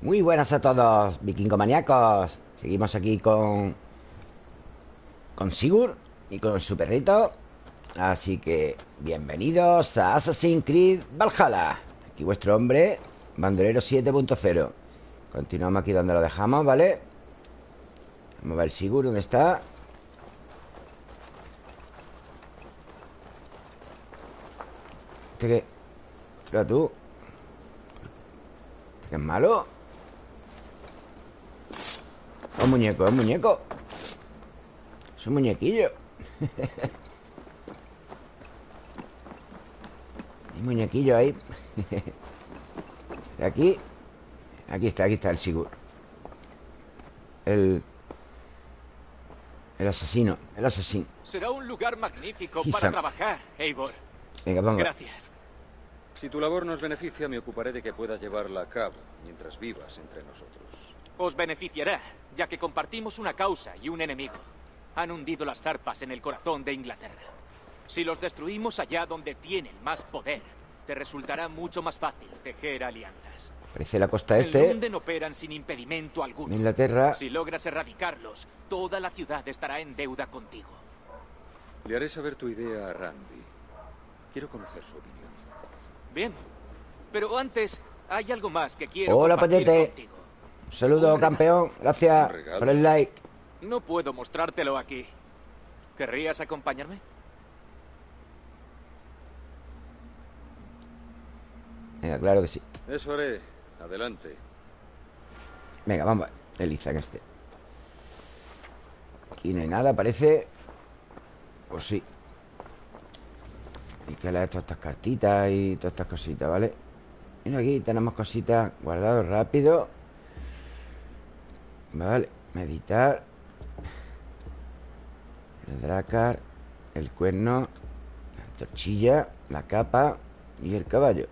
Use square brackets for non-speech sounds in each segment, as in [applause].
Muy buenas a todos, vikingomaniacos Seguimos aquí con... Con Sigurd y con su perrito Así que bienvenidos a Assassin's Creed Valhalla Aquí vuestro hombre, bandolero 7.0 Continuamos aquí donde lo dejamos, ¿vale? Vamos a ver Sigurd, ¿dónde está? ¿Este qué? Espera tú ¿Qué es malo? Es un muñeco, es un muñeco. Es un muñequillo. [laughs] Hay muñequillo ahí. [laughs] Aquí. Aquí está, aquí está el Sigur. El... El asesino, el asesino. Será un lugar magnífico para trabajar, Eivor. Venga, vamos Gracias. Si tu labor nos beneficia, me ocuparé de que puedas llevarla a cabo Mientras vivas entre nosotros Os beneficiará, ya que compartimos una causa y un enemigo Han hundido las zarpas en el corazón de Inglaterra Si los destruimos allá donde tienen más poder Te resultará mucho más fácil tejer alianzas Parece la costa este. En operan sin impedimento alguno. Inglaterra. Si logras erradicarlos, toda la ciudad estará en deuda contigo. Le haré saber tu idea a Randy. Quiero conocer su opinión. Bien. Pero antes, hay algo más que quiero Hola, compartir contigo. Un saludo, campeón. Gracias por el like. No puedo mostrártelo aquí. ¿Querrías acompañarme? Venga, claro que sí. Eso haré. Adelante. Venga, vamos a en este. Aquí no hay nada, parece. Pues sí. Hay que leer todas estas cartitas y todas estas cositas, ¿vale? Mira, aquí tenemos cositas guardadas rápido. Vale, meditar. El dracar, el cuerno, la torchilla, la capa y el caballo.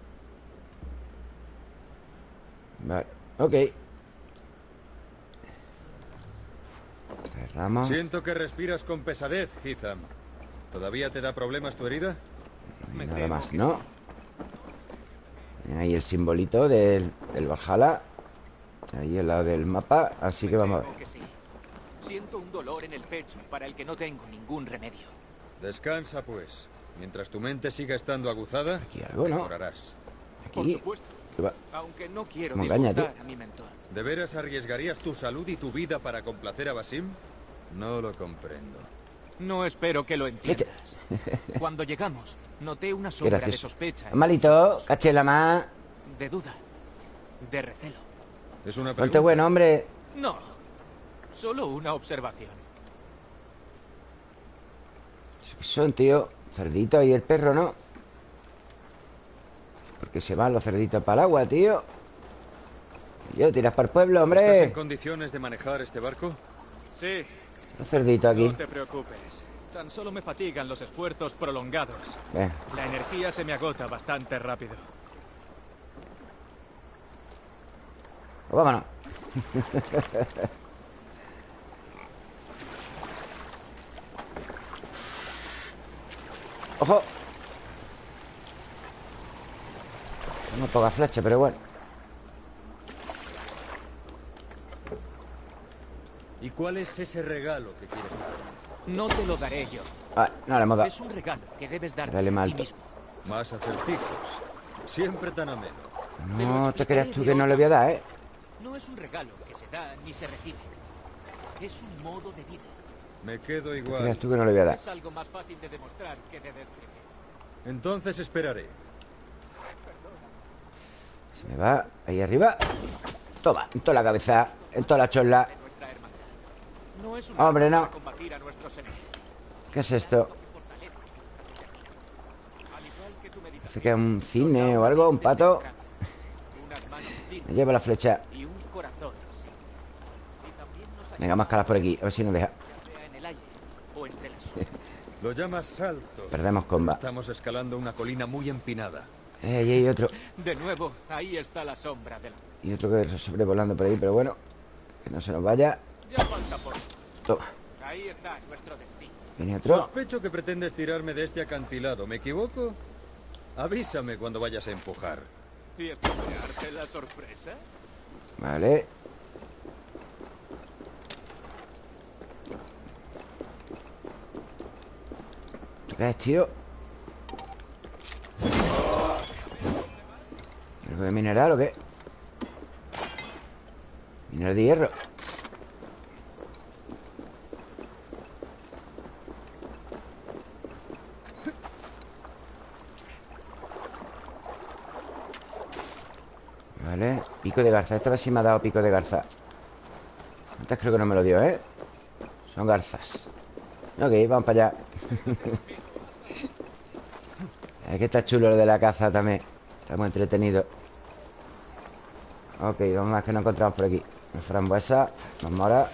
Vale, ok Cerramos Siento que respiras con pesadez, Hitham ¿Todavía te da problemas tu herida? nada más, ¿no? Ahí el simbolito del, del Valhalla Ahí al lado del mapa Así que vamos a ver Siento un dolor en el pecho para el que no tengo ningún remedio Descansa pues Mientras tu mente siga estando aguzada Aquí algo, ¿no? Aquí Por supuesto aunque no quiero a mi mentor. ¿De veras arriesgarías tu salud y tu vida para complacer a Basim? No lo comprendo. No espero que lo entiendas. [laughs] Cuando llegamos, noté una sombra de sospecha. Malito, caché la más. De duda. De recelo. Es una pregunta. bueno, hombre. No. Solo una observación. Son, tío. Cerdito y el perro, ¿no? Porque se van los cerditos para el agua, tío Yo, tiras para el pueblo, hombre ¿Estás en condiciones de manejar este barco? Sí Los cerditos aquí No te preocupes Tan solo me fatigan los esfuerzos prolongados La energía se me agota bastante rápido pues Vámonos ¡Ojo! No toca flecha, pero bueno ¿Y cuál es ese regalo que quieres dar? No te lo daré yo. Ah, no le hemos dado. Es un regalo que debes dar Dale mal. mismo. Más acertijos. Siempre tan ameno. No te creas tú que no le voy a dar, ¿eh? No es un regalo que se da ni se recibe. Es un modo de vida. Me quedo igual. creas tú que no le voy a dar. Es algo más fácil de demostrar que de describir. Entonces esperaré. Se me va ahí arriba Toma, en toda la cabeza En toda la chola Hombre, no ¿Qué es esto? Parece que es un cine o algo Un pato [laughs] Me lleva la flecha Venga, más caras por aquí A ver si nos deja [laughs] Lo llamas salto Perdemos comba Estamos escalando una colina muy empinada eh, ahí hay otro. De nuevo, ahí está la sombra de la... Y otro que está sobrevolando por ahí, pero bueno. Que no se nos vaya. Ya falta por... Toma. Ahí está nuestro destino. ¿Viene otro? Sospecho que pretendes tirarme de este acantilado. ¿Me equivoco? Avísame cuando vayas a empujar. ¿Y esto la sorpresa? Vale ¿Qué ves, tío? ¿Algo de mineral o qué? Mineral de hierro Vale. Pico de garza Esta vez sí me ha dado pico de garza Antes creo que no me lo dio, ¿eh? Son garzas. Ok, vamos para allá. [laughs] Es que está chulo lo de la caza también. Estamos entretenidos Ok, vamos a ver que no encontramos por aquí. Una frambuesa, más mora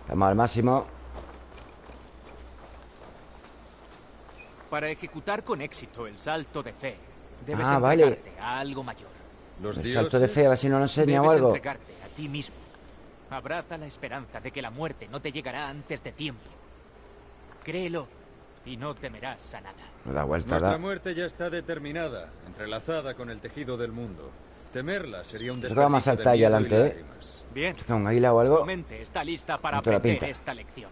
Estamos al máximo Para ejecutar con éxito el salto de fe, debes Ah, vale. entregarte a algo mayor. Los El salto de fe, a ver si nos lo enseña o Debes algo entregarte a ti mismo. Abraza la esperanza de que la muerte no te llegará antes de tiempo. Créelo y no temerás a nada. No da vuelta, Nuestra da muerte ya está determinada, entrelazada con el tejido del mundo. Temerla sería un a desperdicio saltar de ahí miedo y adelante, ¿eh? Bien, ¿Un águila o algo? tu mente está lista para No te la aprender esta lección.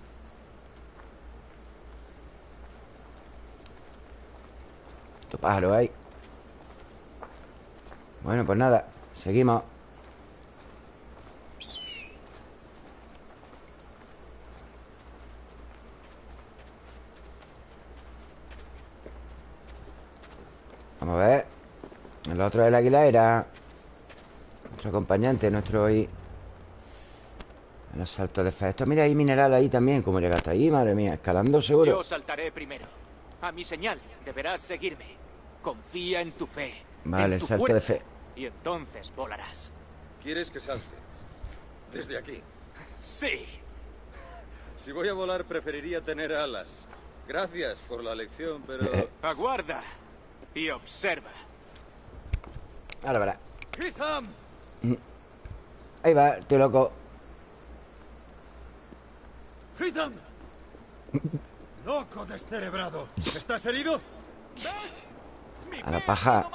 Otro pájaro ahí. Bueno, pues nada Seguimos. Vamos a ver. El otro del águila era Nuestro acompañante Nuestro En los saltos de fe Esto, mira, hay mineral ahí también Como llegaste ahí, madre mía Escalando seguro. Yo saltaré primero. A mi señal deberás seguirme. Confía en tu fe. Vale, tu salto de fuerza, fe. Y entonces volarás. ¿Quieres que salte? Desde aquí. Sí. Si voy a volar, preferiría tener alas. Gracias por la lección, pero... Aguarda y observa. Ahora verás ¡Hitham! Ahí va, tío loco ¡Hitham! [laughs] ¡Loco descerebrado! ¿Estás herido? A la paja.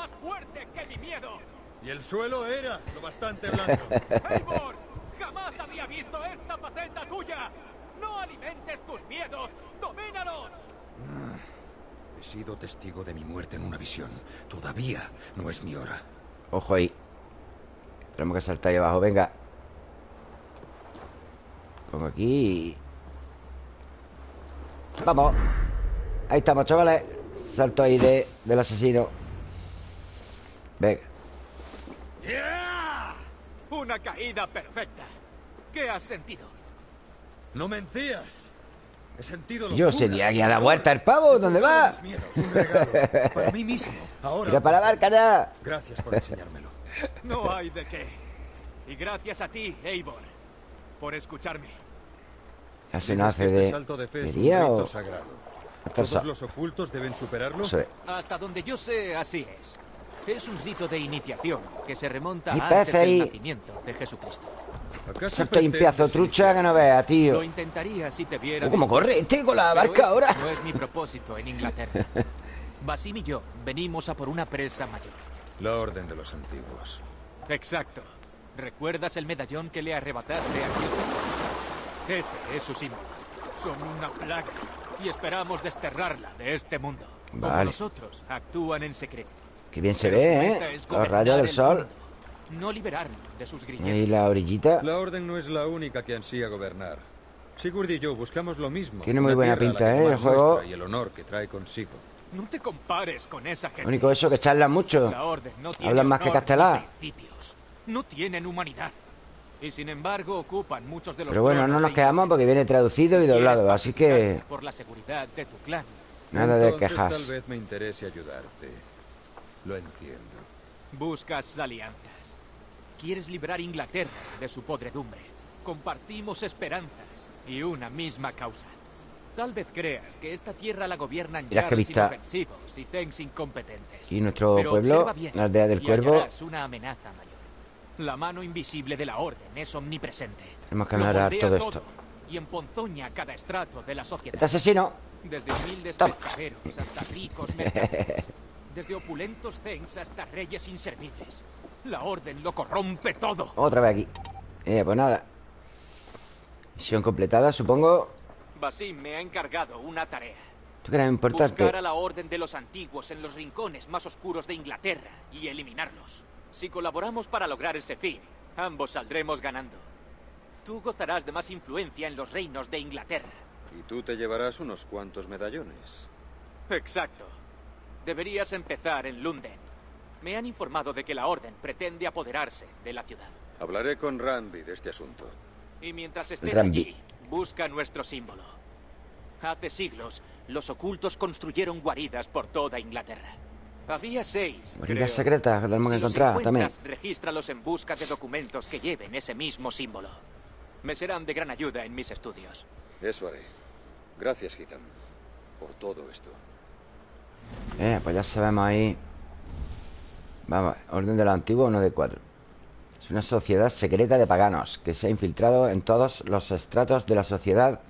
Y el suelo era lo bastante blando. Eivor, [laughs] jamás había visto esta faceta tuya. No alimentes tus miedos. Domínalos. He sido testigo de mi muerte en una visión. Todavía no es mi hora. Ojo ahí Tenemos que saltar ahí abajo, venga Pongo aquí Vamos Ahí estamos, chavales Salto ahí de, del asesino Venga ¡Yeah! Una caída perfecta. ¿Qué has sentido? ¡No mentías! He sentido Yo sería que a la vuelta el pavo, ¿dónde va? miedos, Un regalo para mí mismo. Ahora. Tira para la barca ya Gracias por enseñármelo. No hay de qué. Y gracias a ti, Eivor, por escucharme. Casi no Dices que hace este de, salto de fe es un día rito o... sagrado. ¿Todos los ocultos deben superarlo? Es. Hasta donde yo sé, así es. Es un rito de iniciación que se remonta a antes del ahí. nacimiento de Jesucristo. ¿Acaso ahí un de trucha que no veas, Lo tío intentaría si te viera. ¿Cómo corre este con la barca ahora? No es mi propósito en Inglaterra. [laughs] Basim y yo venimos a por una presa mayor. La orden de los antiguos. Exacto. ¿Recuerdas el medallón que le arrebataste a? Ese es su símbolo. Son una plaga y esperamos desterrarla de este mundo. Como Vale. nosotros actúan en secreto. Qué bien se Pero ve, ¿eh? Los rayos del el sol mundo, no liberarlo de sus grilletes. la orillita La orden no es la única que ansía gobernar. Sigurd y yo buscamos lo mismo. Tiene muy buena pinta, ¿eh? El juego. Y el honor que trae consigo. No te compares con esa gente. Lo único eso que charlan mucho La orden no tiene Hablan más que principios. No tienen humanidad. Y sin embargo ocupan muchos de los Pero bueno, no nos quedamos porque viene traducido y doblado Así que Por la seguridad de tu clan. nada de quejas Tal vez me interese ayudarte. Lo entiendo. Buscas alianzas. Quieres liberar Inglaterra de su podredumbre. Compartimos esperanzas y una misma causa. Tal vez creas que esta tierra la gobiernan vista. inofensivos y Zens incompetentes. Y nuestro Pero pueblo, bien la aldea del y cuervo una amenaza mayor. La mano invisible de la orden es omnipresente. Tenemos que moldea todo esto. Y emponzoña cada estrato de la sociedad. Este asesino Desde humildes pescaderos hasta ricos mercaderes. [laughs] Desde opulentos zens hasta reyes inservibles. La orden lo corrompe todo. Otra vez aquí. Eh, pues nada. Misión completada, supongo. Basim me ha encargado una tarea. ¿Tú crees importante? Buscar a la orden de los antiguos en los rincones más oscuros de Inglaterra y eliminarlos. Si colaboramos para lograr ese fin, ambos saldremos ganando. Tú gozarás de más influencia en los reinos de Inglaterra. Y tú te llevarás unos cuantos medallones. Exacto. Deberías empezar en Lunden. Me han informado de que la Orden pretende apoderarse de la ciudad. Hablaré con Ranby de este asunto. Y mientras estés allí, busca nuestro símbolo. Hace siglos, los ocultos construyeron guaridas por toda Inglaterra. Había seis, creo. secretas que tenemos que Si los encontrar también. regístralos en busca de documentos que lleven ese mismo símbolo. Me serán de gran ayuda en mis estudios. Eso haré. Gracias, Ethan, por todo esto. Eh, pues ya sabemos ahí. Vamos, orden de lo antiguo, uno de cuatro. Es una sociedad secreta de paganos que se ha infiltrado en todos los estratos de la sociedad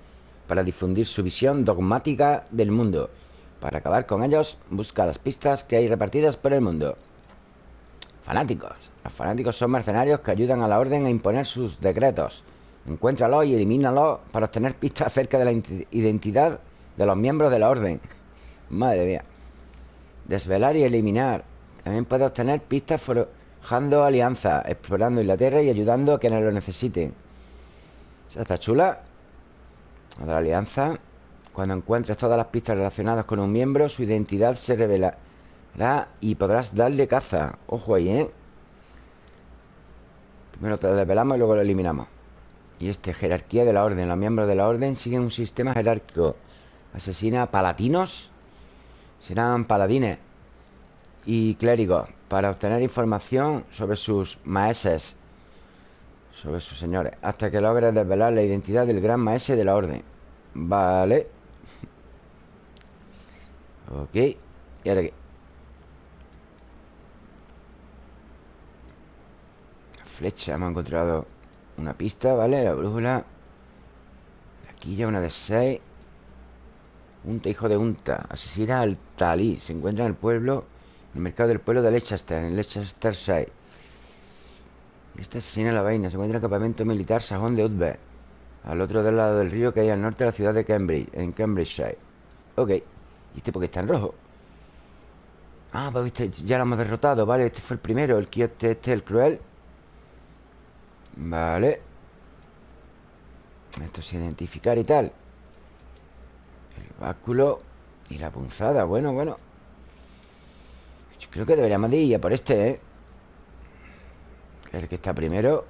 para difundir su visión dogmática del mundo. Para acabar con ellos, busca las pistas que hay repartidas por el mundo. Fanáticos. Los fanáticos son mercenarios que ayudan a la orden a imponer sus decretos. Encuéntralos y elimínalos para obtener pistas acerca de la ident- identidad de los miembros de la orden. Madre mía. Desvelar y eliminar. También puede obtener pistas forjando alianzas, explorando Inglaterra y ayudando a quienes lo necesiten. Esa está chula. La alianza. Cuando encuentres todas las pistas relacionadas con un miembro, su identidad se revelará y podrás darle caza. Ojo ahí, ¿eh? Primero te lo desvelamos y luego lo eliminamos. Y este, jerarquía de la orden. Los miembros de la orden siguen un sistema jerárquico. Asesina palatinos. Serán paladines y clérigos para obtener información sobre sus maestres, sobre sus señores, hasta que logres desvelar la identidad del gran maese de la orden. Vale. Ok. ¿Y ahora qué? Flecha, hemos encontrado una pista, ¿vale? La brújula. Aquí ya una de seis. Unta, hijo de Unta. Asesina al Talí. Se encuentra en el pueblo, en el mercado del pueblo de Leicester, en Leicestershire. Este asesina la vaina. Se encuentra en el campamento militar sajón de Utbe, al otro del lado del río que hay al norte de la ciudad de Cambridge, en Cambridgeshire. Ok. ¿Y este por qué está en rojo? Ah, pues este ya lo hemos derrotado, ¿vale? Este fue el primero, el quiote este, el cruel. Vale. Esto es identificar y tal. El báculo y la punzada. Bueno, bueno. Creo que deberíamos de ir a por este, ¿eh? El que está primero.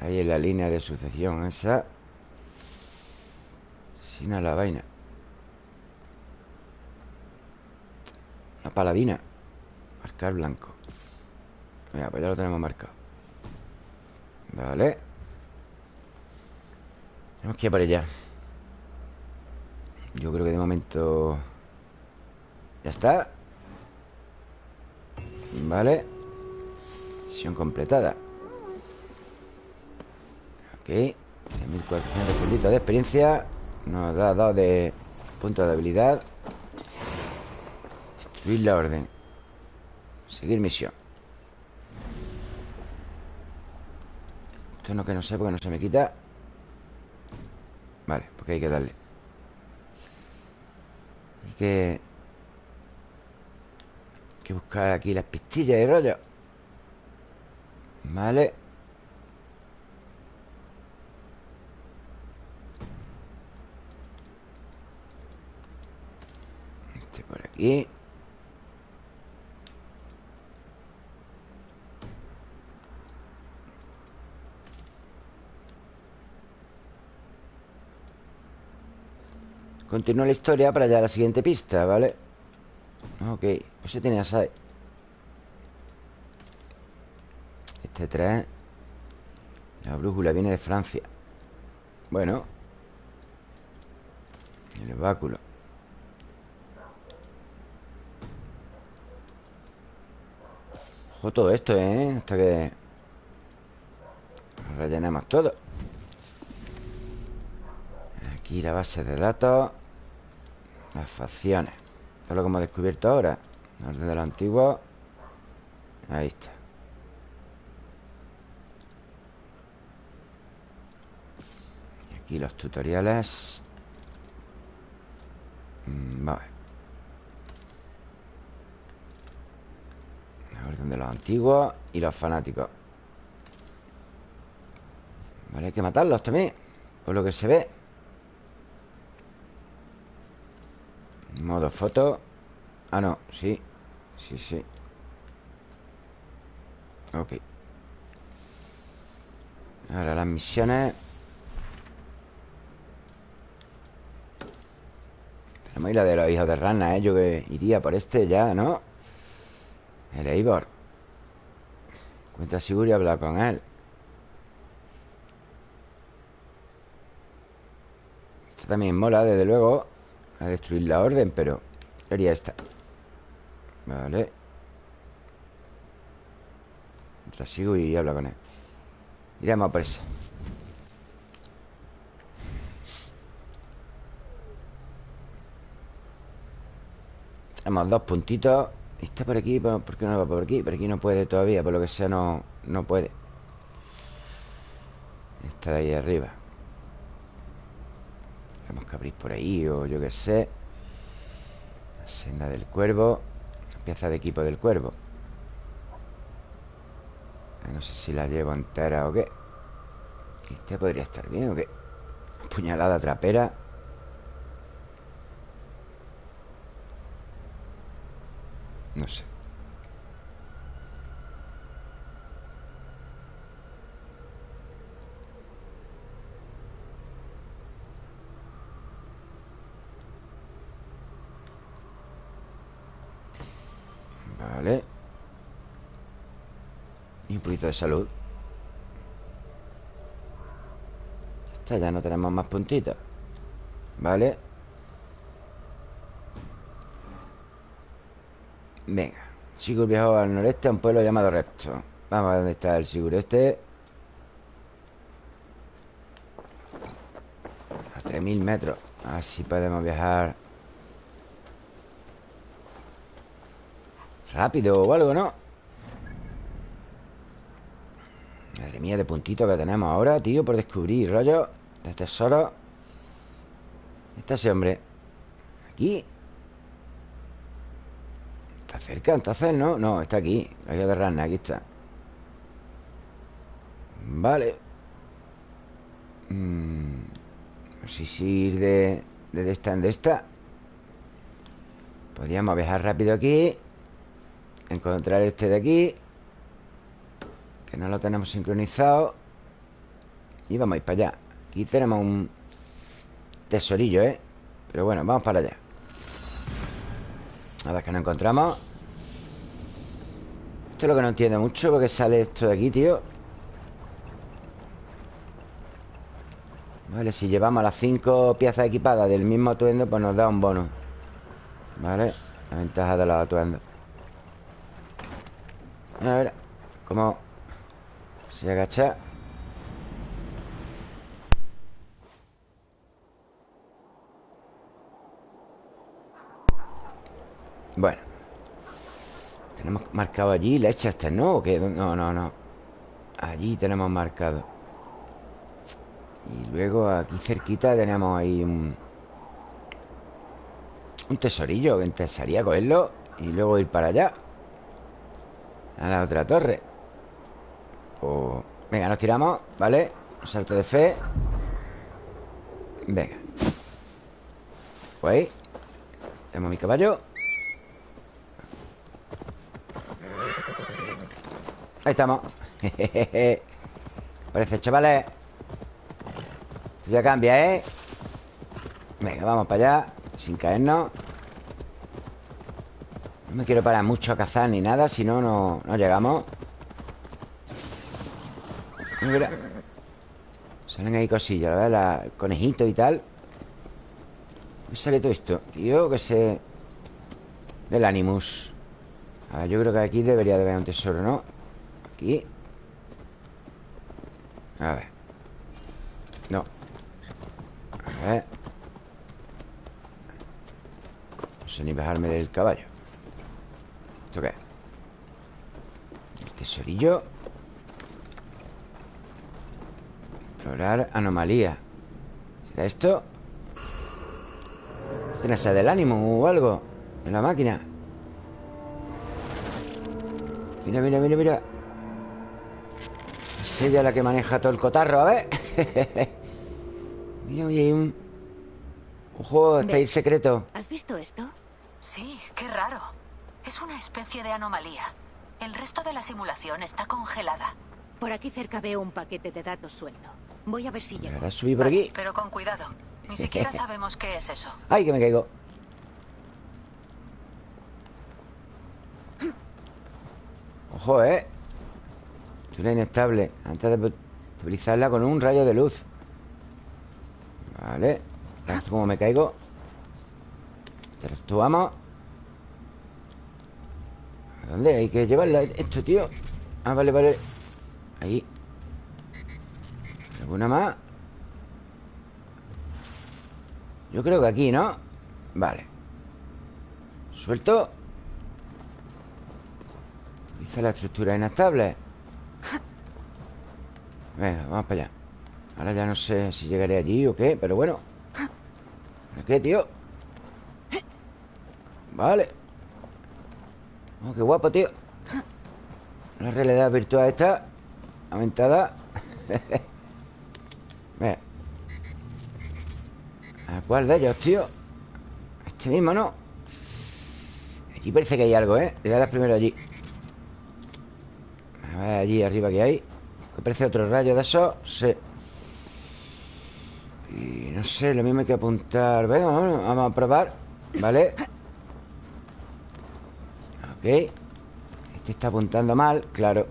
Ahí en la línea de sucesión esa. La vaina. Una paladina. Marcar blanco. Pues ya lo tenemos marcado. Vale. Tenemos que ir por allá. Yo creo que de momento... Ya está. Vale. Sesión completada. Ok. 3.400 puntitos de experiencia. Nos da 2 de puntos de habilidad. Destruir la orden. Seguir misión. Esto no que no sé porque no se me quita. Vale, porque hay que darle. Hay que... Hay que buscar aquí las pistillas y rollo. Vale. Este por Continúa la historia para allá a la siguiente pista, ¿vale? Ok, pues se tenía ahí. Este 3 La brújula viene de Francia Bueno El báculo Ojo todo esto, ¿eh? Hasta que Rellenemos todo. Aquí la base de datos. Las facciones. Esto es lo que hemos descubierto ahora. Orden de lo antiguo Ahí está. Aquí los tutoriales. Mm, Vale orden de los antiguos Y los fanáticos. Vale, hay que matarlos también Por lo que se ve. Modo foto. Ah, no, sí Sí, sí. Ok. Ahora las misiones. Tenemos ahí la de los hijos de rana, ¿eh? Yo que iría por este ya, ¿no? El Eivor. Cuenta seguro y habla con él. Esto también mola, desde luego A destruir la orden, pero haría esta. Vale. Entra sigo y habla con él. Iremos a por esa Tenemos dos puntitos Está por aquí, ¿por qué no va por aquí? Por aquí no puede todavía, por lo que sea no, no puede. Está de ahí arriba. Tenemos que abrir por ahí o yo qué sé. La senda del cuervo. Pieza de equipo del cuervo. No sé si la llevo entera o qué. Este podría estar bien o qué Puñalada trapera No sé. Vale. Y un poquito de salud. Esta ya no tenemos más puntitos. Vale Venga. Sigur viajó al noreste a un pueblo llamado Repto. Vamos a ver dónde está el Sigur este. A 3.000 metros. Así podemos viajar. Rápido o algo, ¿no? Madre mía, de puntito que tenemos ahora, tío Por descubrir, rollo. De tesoro Está ese hombre. Aquí cerca, entonces, ¿no? No, está aquí La isla de rana, aquí está Vale mm, No sé si ir de, de esta en de esta Podríamos viajar rápido aquí Encontrar este de aquí Que no lo tenemos sincronizado Y vamos a ir para allá Aquí tenemos un tesorillo, ¿eh? Pero bueno, vamos para allá A ver qué nos encontramos Esto es lo que no entiendo mucho Porque sale esto de aquí, tío Vale, si llevamos las cinco piezas equipadas Del mismo atuendo, pues nos da un bono Vale La ventaja de los atuendos a ver cómo se agacha. Bueno. Tenemos marcado allí Leicester, ¿no? ¿O qué? No, no, no. Allí tenemos marcado. Y luego aquí cerquita tenemos ahí un... Un tesorillo que interesaría cogerlo y luego ir para allá. A la otra torre pues, Venga, nos tiramos, ¿vale? Un salto de fe Venga Pues ahí Tenemos mi caballo Ahí estamos [laughs] Parece, chavales Ya cambia, ¿eh? Venga, vamos para allá Sin caernos no me quiero parar mucho a cazar ni nada Si no, no, llegamos Mira Salen ahí cosillas, ¿verdad? El conejito y tal ¿Qué sale todo esto? Tío, que se... Del Animus yo creo que aquí debería de haber un tesoro, ¿no? Aquí. A ver. No. A ver. Sé ni bajarme del caballo. ¿Esto qué es? El tesorillo. Explorar anomalía. ¿Será esto? ¿Tienes del ánimo o algo? En la máquina. Mira, mira, mira, mira Es ella la que maneja todo el cotarro, a ver [laughs] Mira, oye, hay un... Ojo, está ahí el secreto ¿Has visto esto? Sí, qué raro. Es una especie de anomalía. El resto de la simulación está congelada. Por aquí cerca veo un paquete de datos suelto. Voy a ver si llego. Ahora subí por Vale, aquí Pero con cuidado. Ni siquiera [laughs] sabemos qué es eso. ¡Ay, que me caigo! Ojo, ¿eh? Esto inestable. Antes de estabilizarla con un rayo de luz. Vale. Como me caigo. Interactuamos. ¿A dónde hay que llevarla esto, tío? Ah, vale, vale. Ahí. ¿Alguna más? Yo creo que aquí, ¿no? Vale. Suelto. Utiliza la estructura inestable Venga, vamos para allá Ahora ya no sé si llegaré allí o qué Pero bueno ¿Para qué, tío? Vale Oh, qué guapo, tío La realidad virtual esta Aumentada [laughs] Venga ¿A cuál de ellos, tío? Este mismo, ¿no? Aquí parece que hay algo, ¿eh? Le voy a dar primero allí A ver allí arriba que hay Que parece otro rayo de esos Sí. Y no sé, lo mismo hay que apuntar. Venga, vamos, vamos a probar ¿Vale? Ok. Este está apuntando mal, claro.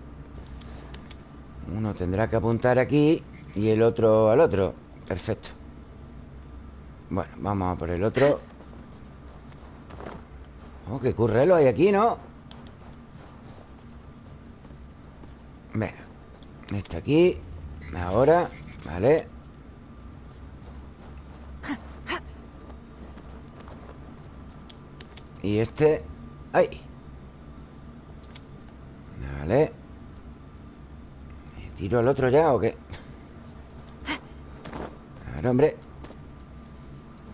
Uno tendrá que apuntar aquí Y el otro al otro. Perfecto. Bueno, vamos a por el otro. Oh, qué currelo hay aquí, ¿no? Venga Este aquí Ahora Vale Y este ¡Ay! Vale ¿Me ¿Tiro al otro ya o qué? A ver, hombre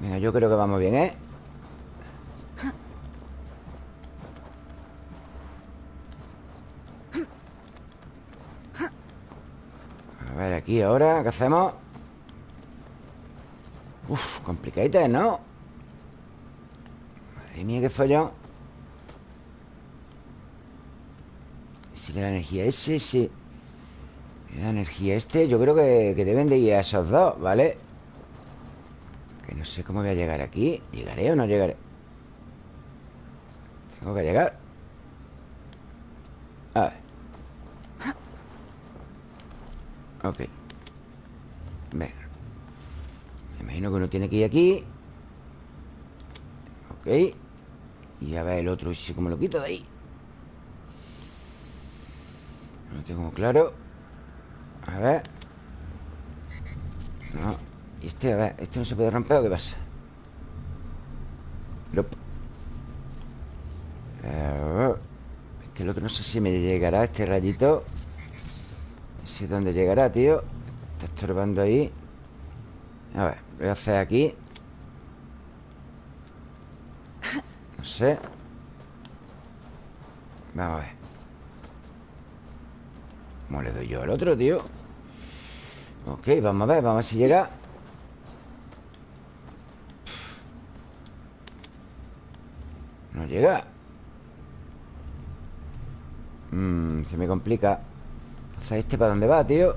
Venga, yo creo que vamos bien, ¿eh? A ver, aquí ahora, ¿qué hacemos? Uf, complicadita, ¿no? Madre mía, qué follón Si le da energía a ese, sí Le da energía a este Yo creo que, que deben de ir a esos dos, ¿vale? Que no sé cómo voy a llegar aquí ¿Llegaré o no llegaré? Tengo que llegar A ver Ok Venga Me imagino que uno tiene que ir aquí. Ok. Y a ver el otro si como lo quito de ahí. No tengo claro. A ver. No. Y este, a ver, este no se puede romper o qué pasa Nope. Eh, Es que el otro no sé si me llegará este rayito. No sé dónde llegará, tío. Está estorbando ahí A ver, voy a hacer aquí. No sé. Vamos a ver. ¿Cómo le doy yo al otro, tío? Ok, vamos a ver, vamos a ver si llega. No llega. Mmm, se me complica. Entonces, ¿este para dónde va, tío?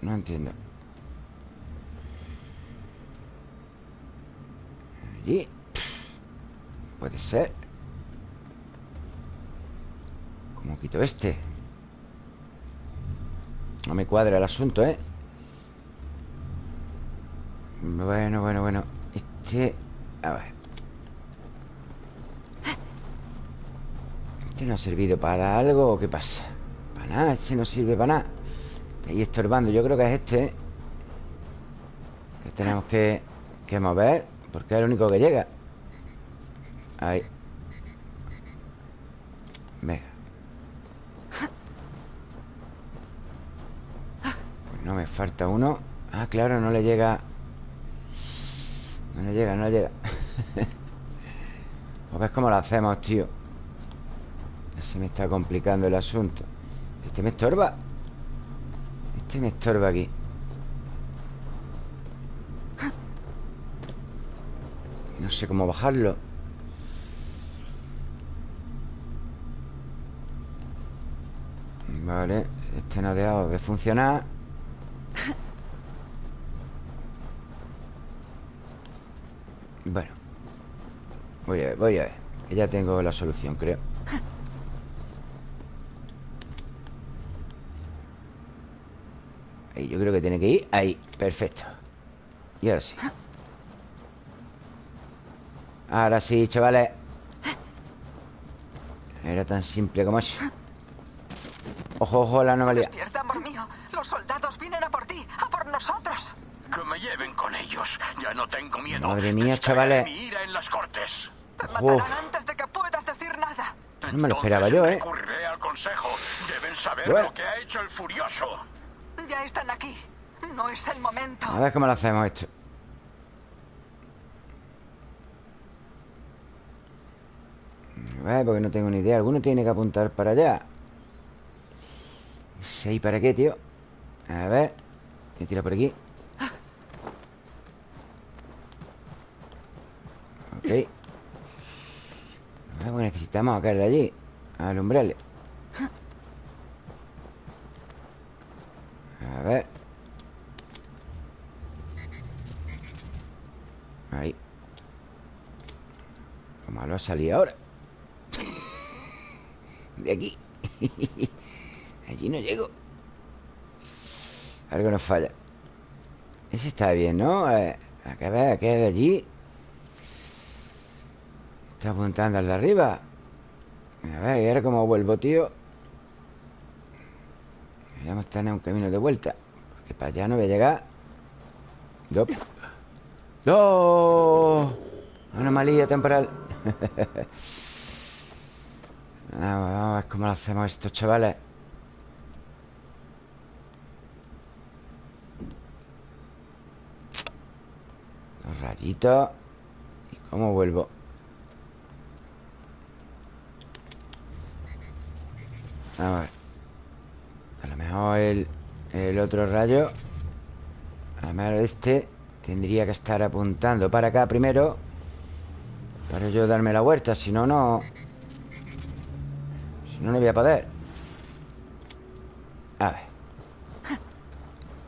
No entiendo Allí. Puede ser. ¿Cómo quito este? No me cuadra el asunto, ¿eh? Bueno, bueno, bueno. Este... A ver. ¿Este no ha servido para algo o qué pasa? Para nada, este no sirve para nada. Está ahí estorbando Yo creo que es este Que tenemos que mover Porque es el único que llega. Ahí. Venga. Pues No me falta uno. Ah, claro, no le llega. No le llega, no le llega. ¿O [laughs] ves cómo lo hacemos, tío? Se me está complicando el asunto. Este me estorba. Este me estorba aquí sé cómo bajarlo. Vale Este no ha dejado de funcionar. Bueno Voy a ver, voy a ver Que ya tengo la solución, creo. Ahí, yo creo que tiene que ir Ahí, perfecto. Y ahora sí Ahora sí, chavales Era tan simple como eso Ojo, ojo, la anomalía Despierta, amor mío. Los soldados vienen a por ti, a por nosotros. Que me lleven con ellos. Ya no tengo miedo. Madre mía, chavales. mi ira en las cortes. Te Uf. matarán antes de que puedas decir nada. No me lo esperaba Entonces yo, ¿eh? al consejo. Deben saber Bueno. lo que ha hecho el furioso. Ya están aquí. No es el momento. A ver cómo lo hacemos esto Porque no tengo ni idea. Alguno tiene que apuntar para allá. ¿Seis para qué, tío? A ver ¿Qué tira por aquí? Ok. Porque necesitamos caer de allí Alumbrarle A ver. Ahí. Lo malo ha salido ahora De aquí. [laughs] Allí no llego. Algo nos falla. Ese está bien, ¿no? Eh, A que ver, que de allí. Está apuntando al de arriba. A ver, ahora cómo vuelvo, tío. Deberíamos tener un camino de vuelta Porque para allá no voy a llegar. Dop. ¡No! Anomalía temporal [laughs] Vamos, a ver cómo lo hacemos esto, chavales. Los rayitos. ¿Y cómo vuelvo? A ver. A lo mejor el, el otro rayo A lo mejor este Tendría que estar apuntando para acá primero Para yo darme la vuelta Si no, no no, no voy a poder. A ver.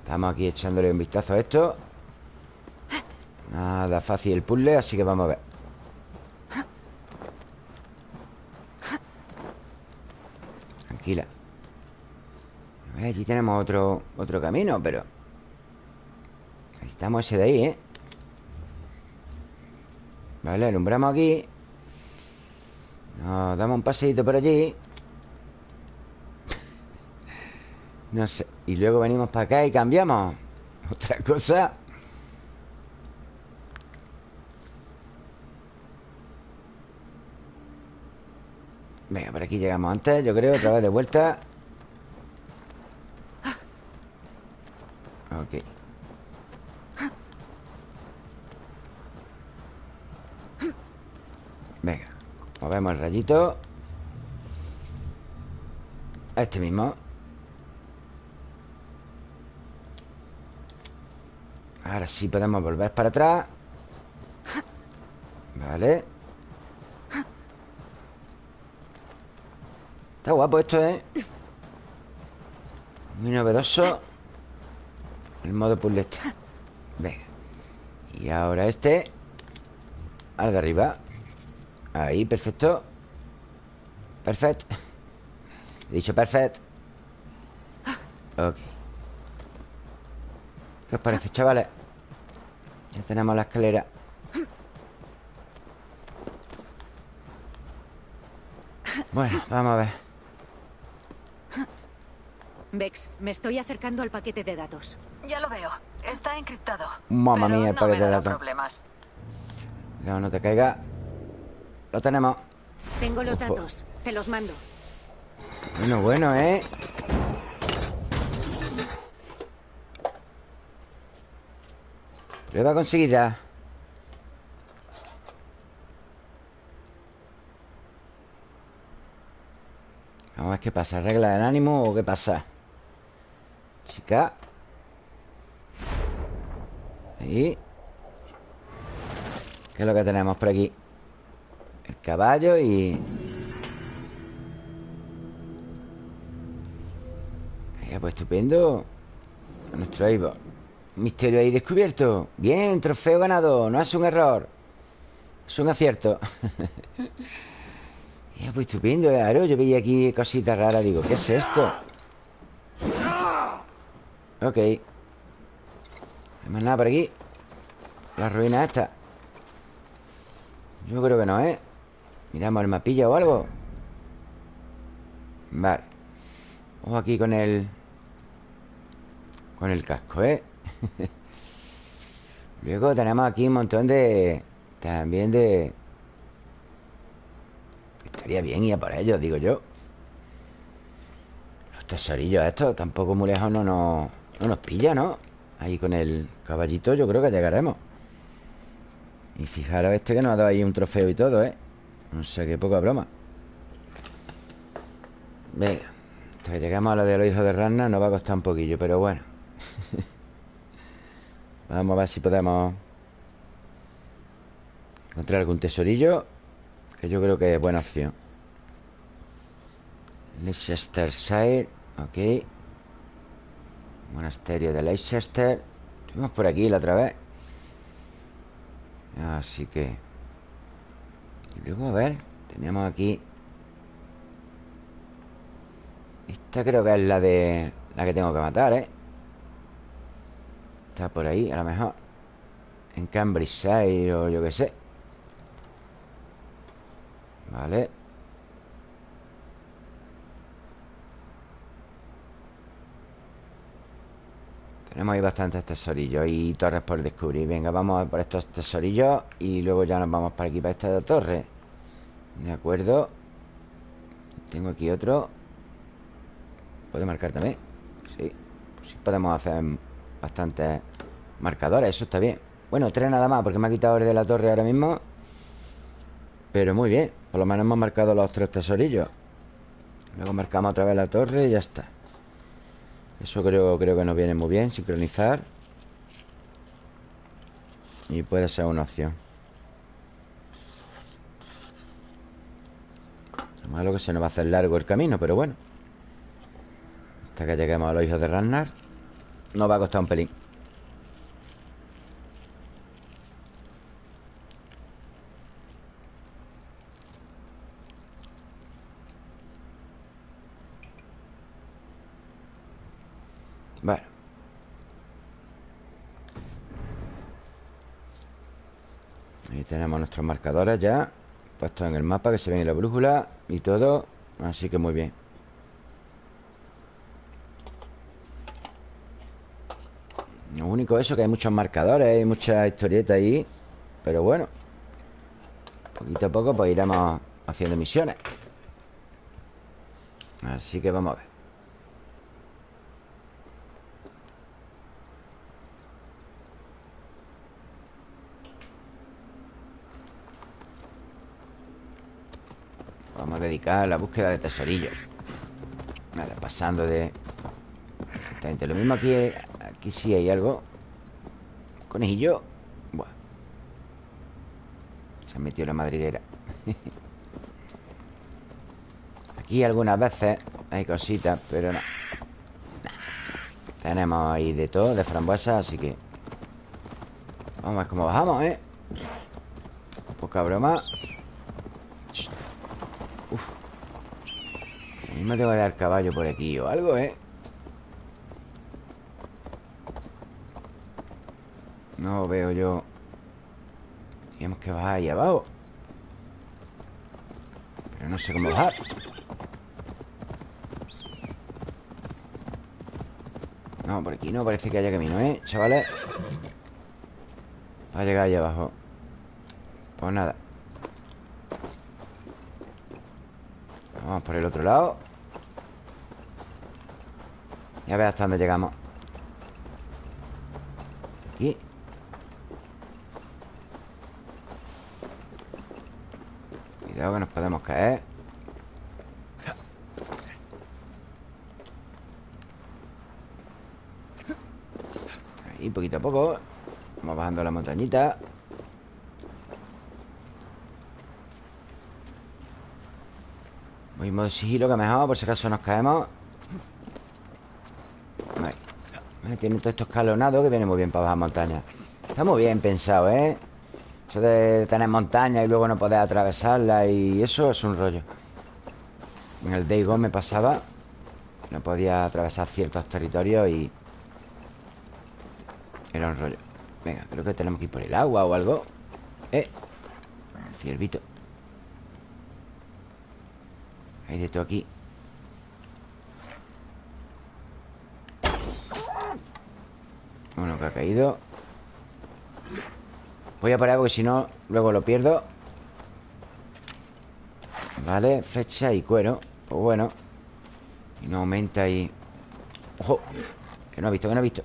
Estamos aquí echándole un vistazo a esto. Nada fácil el puzzle Así que vamos a ver. Tranquila. A ver, allí tenemos otro, otro camino Pero Necesitamos ese de ahí, ¿eh? Vale, alumbramos aquí. Nos damos un paseíto por allí No sé Y luego venimos para acá y cambiamos. [laughs] Otra cosa. Venga, por aquí llegamos antes Yo creo, otra vez de vuelta. Ok. Venga, movemos el rayito. Este mismo Ahora sí podemos volver para atrás. Vale. Está guapo esto, ¿eh? Muy novedoso. El modo puzzle Venga. Y ahora este. Al de arriba. Ahí, perfecto. Perfecto He dicho perfecto Ok. ¿Qué os parece, chavales? Ya tenemos la escalera Bueno, vamos a ver Vex, me estoy acercando al paquete de datos. Ya lo veo. Está encriptado. Mamma mía, el no paquete me de datos. problemas. Cuidado, no te caiga Lo tenemos Tengo los Ojo. datos. Te los mando. Bueno, bueno, ¿eh? Prueba conseguida Vamos a ver qué pasa. ¿Regla del ánimo o qué pasa? Chica. Ahí. ¿Qué es lo que tenemos por aquí? El caballo y... Ya, pues estupendo. Nuestro Eivor Misterio ahí descubierto. Bien, trofeo ganado. No es un error. Es un acierto. [laughs] Ya, pues estupendo, claro. Yo veía aquí cositas raras. Digo, ¿qué es esto? Ok. ¿Hay más nada por aquí? La ruina esta. Yo creo que no, ¿eh? Miramos el mapilla o algo. Vale. Ojo aquí con el Con el casco, ¿eh? [laughs] Luego tenemos aquí un montón de También de Estaría bien ir a por ellos, digo yo Los tesorillos estos Tampoco muy lejos no nos, no nos pilla, ¿no? Ahí con el caballito yo creo que llegaremos Y fijaros este que nos ha dado ahí un trofeo y todo, ¿eh? No sé, qué poca broma Venga Hasta que lleguemos a la de los hijos de Ragnar Nos va a costar un poquillo, pero bueno [laughs] Vamos a ver si podemos Encontrar algún tesorillo Que yo creo que es buena opción. Leicestershire Ok. Monasterio de Leicester. Estuvimos por aquí la otra vez. Así que Y luego, a ver Teníamos aquí Esta creo que es la de La que tengo que matar, ¿eh? Está por ahí, a lo mejor. En Cambridgeshire o yo qué sé. Vale. Tenemos ahí bastantes tesorillos Y torres por descubrir. Venga, vamos por estos tesorillos Y luego ya nos vamos para aquí, para esta torre. De acuerdo Tengo aquí otro. ¿Puede marcar también? Sí. Pues sí podemos hacer bastantes marcadores Eso está bien. Bueno, tres nada más Porque me ha quitado el de la torre ahora mismo. Pero muy bien Por lo menos hemos marcado los tres tesorillos. Luego marcamos otra vez la torre y ya está. Eso creo, creo que nos viene muy bien Sincronizar. Y puede ser una opción. Lo malo que se nos va a hacer largo el camino Pero bueno. Hasta que lleguemos a los hijos de Ragnar Nos va a costar un pelín. Bueno. Ahí tenemos nuestros marcadores ya Puestos en el mapa que se ven en la brújula Y todo Así que muy bien Lo único eso que hay muchos marcadores Hay mucha historieta ahí Pero bueno Poquito a poco pues iremos haciendo misiones. Así que vamos a ver. Vamos a dedicar a la búsqueda de tesorillos. Nada, pasando de... Exactamente lo mismo aquí Aquí sí hay algo. Conejillo. Buah. Se ha metido la madriguera. [laughs] Aquí algunas veces Hay cositas, pero no. Tenemos ahí de todo De frambuesa, así que Vamos a ver cómo bajamos, ¿eh? Poca broma. Uf. A mí me tengo que dar caballo por aquí o algo, ¿eh? No veo yo. Tenemos que bajar ahí abajo. Pero no sé cómo bajar. No, por aquí no parece que haya camino, ¿eh? Chavales Para llegar ahí abajo. Pues nada. Vamos por el otro lado. Ya ver hasta dónde llegamos Aquí Cuidado que caer Ahí, poquito a poco. Vamos bajando la montañita. Voy modo sigilo que mejor Por si acaso nos caemos. Tiene todos estos escalonados Que vienen muy bien para bajar montaña. Está muy bien pensado, ¿eh? Eso de tener montaña y luego no poder atravesarla Y eso es un rollo. En el Day Gone me pasaba No podía atravesar ciertos territorios y... Era un rollo. Venga, creo que tenemos que ir por el agua o algo. Eh Ciervito. Hay de todo aquí. Uno que ha caído Voy a parar porque si no Luego lo pierdo. Vale, flecha y cuero. Pues bueno. Y no aumenta ahí. ¡Ojo! Que no ha visto, que no ha visto.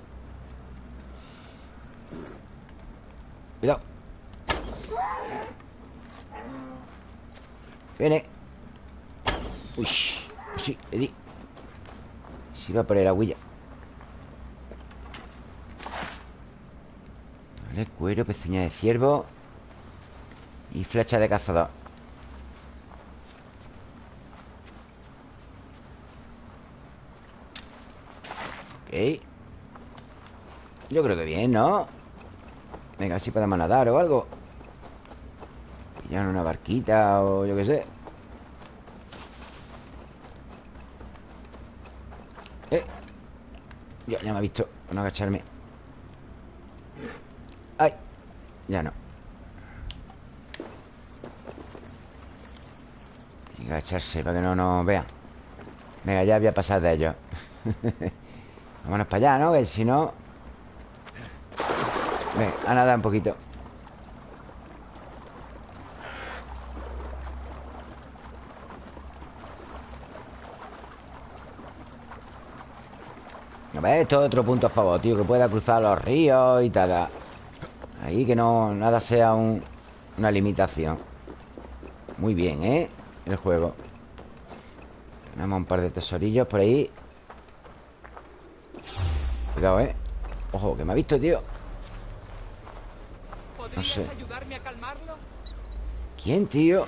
Cuidado. Viene. Uy, sí, le di. Se iba por el agüilla Cuero, pezuña de ciervo Y flecha de cazador. Ok. Yo creo que bien, ¿no? Venga, a ver si podemos nadar o algo. Pillar una barquita o yo qué sé. Eh. Ya, ya me ha visto no agacharme Ay Ya no Agacharse para que no nos vean Venga, ya voy a pasar de ellos [laughs] Vámonos para allá, ¿no? Que si no Venga, a nadar un poquito. A ver, esto es otro punto a favor, tío Que pueda cruzar los ríos y tal. Ahí que no nada sea un- una limitación. Muy bien, ¿eh? El juego Tenemos un par de tesorillos por ahí Cuidado, ¿eh? Ojo, que me ha visto, tío No sé ayudarme a calmarlo? ¿Quién, tío?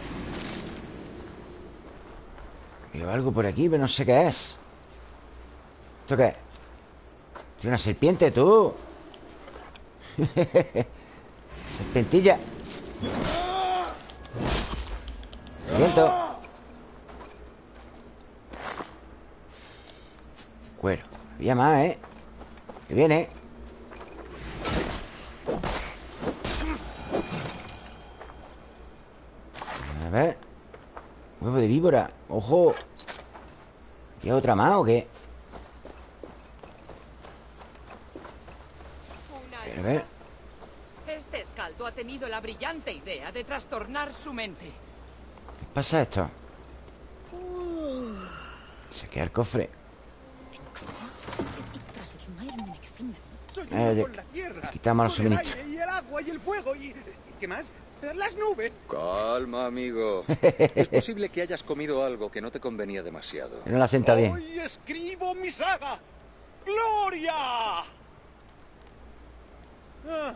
Veo algo por aquí, pero no sé qué es ¿Esto qué es? Una serpiente, tú [laughs] Serpentilla Viento Cuero Había más, ¿eh? Que viene A ver Huevo de víbora ¡Ojo! ¿Y otra más o qué? A ver Este escaldo ha tenido la brillante idea de trastornar su mente. ¿Qué pasa esto? Se queda el cofre Soy Eh, con la tierra. quitamos los con el aire Y el agua y el fuego y... ¿y ¿Qué más? Las nubes. Calma, amigo. [laughs] es posible que hayas comido algo que no te convenía demasiado. No la sienta bien Hoy escribo mi saga. ¡Gloria! Ah,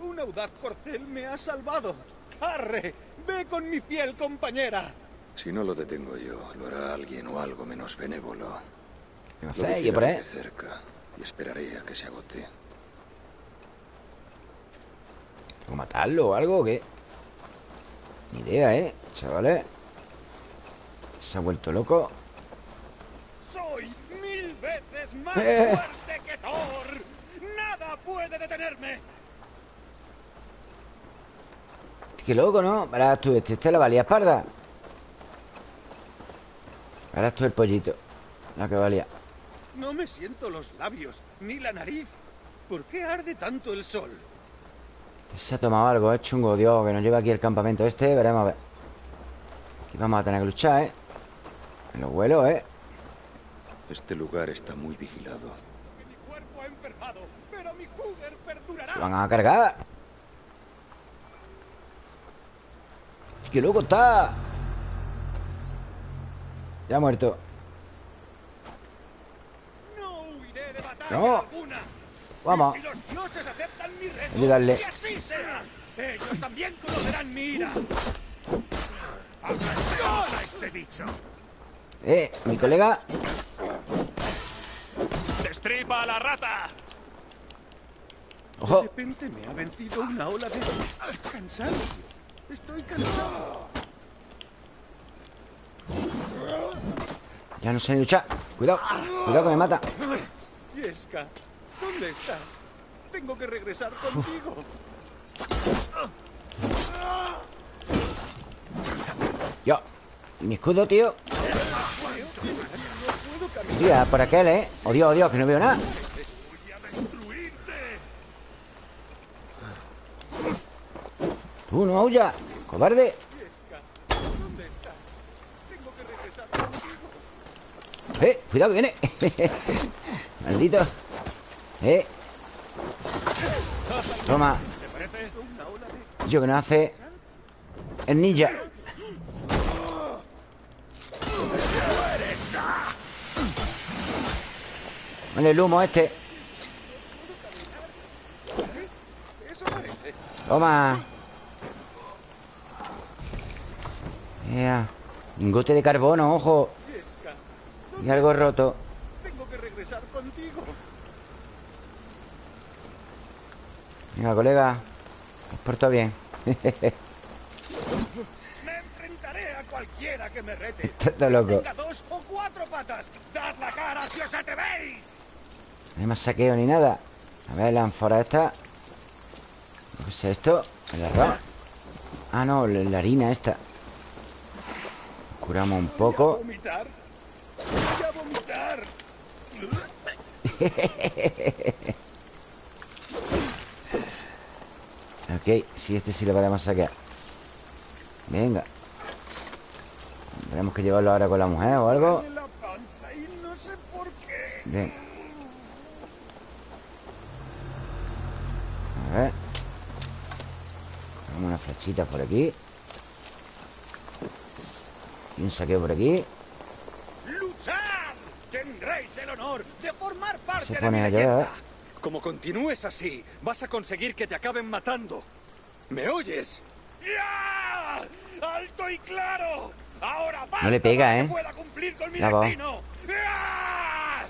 un audaz corcel me ha salvado. ¡Arre! ¡Ve con mi fiel compañera! Si no lo detengo yo, lo hará alguien o algo menos benévolo. No Lo sé, yo por ahí cerca y esperaré a que se agote. ¿Tengo que matarlo o algo o qué? Ni idea, ¿eh? Chavales Se ha vuelto loco ¡Soy mil veces más Eh. fuerte que Thor! ¡Nada puede detenerme! Qué loco, ¿no? Verás tú, este, este la valía espalda Verás tú el pollito La que valía No me siento los labios, ni la nariz. ¿Por qué arde tanto el sol? Se ha tomado algo, es chungo, Dios, que nos lleva aquí el campamento este. Veremos a ver. Aquí vamos a tener que luchar, ¿eh? Me lo vuelo, ¿eh? Este lugar está muy vigilado. Mi cuerpo ha enfermado, pero mi Cougar perdurará. Se van a cargar. ¡Qué loco está! Ya ha muerto. No huiré de batalla No. alguna. Vamos. Y si los dioses aceptan mi reto, Ayúdale. Que así sea. Ellos también conocerán mi ira. ¡Atención a este bicho! Eh, mi colega. ¡Destripa a la rata! De Ojo. repente me ha vencido una ola de cansancio. Estoy cansado. Ya no sé ni luchar. Cuidado. Cuidado que me mata. Yeska, ¿dónde estás? Tengo que regresar contigo. Yo. ¿Y mi escudo, tío? Tía, por aquel, ¿eh? Oh, Dios, que no veo nada. Tú, no aulla. Cobarde. ¿dónde estás? Tengo que regresar contigo. Eh, cuidado que viene. [laughs] Maldito. Eh. Toma. Yo que no hace. El ninja. Vale, el humo este. Toma. Ea. Lingote de carbono, ojo. Y algo roto. Regresar contigo. Venga, colega. Os porto bien. Me enfrentaré a cualquiera que me rete. Está loco. Dos o cuatro patas. ¡Dad la cara si os atrevéis! No hay más saqueo ni nada. A ver, la ánfora esta. ¿Qué es esto? ¿El arroz? Ah, no, la harina esta. Curamos un ¿Voy a poco. vomitar? Voy a vomitar. [laughs] Ok, sí, este sí lo podemos saquear. Venga. Tenemos que llevarlo ahora con la mujer o algo. Bien. A ver. Cogemos una flechita por aquí. Y un saqueo por aquí. ¡Luchad! Tendréis el honor de formar parte Se de mi leyenda. Como continúes así, vas a conseguir que te acaben matando. ¿Me oyes? ¡Ya! ¡Alto y claro! ¡Ahora basta No le pega, para que ¿eh? pueda cumplir con mi destino! ¡Ya!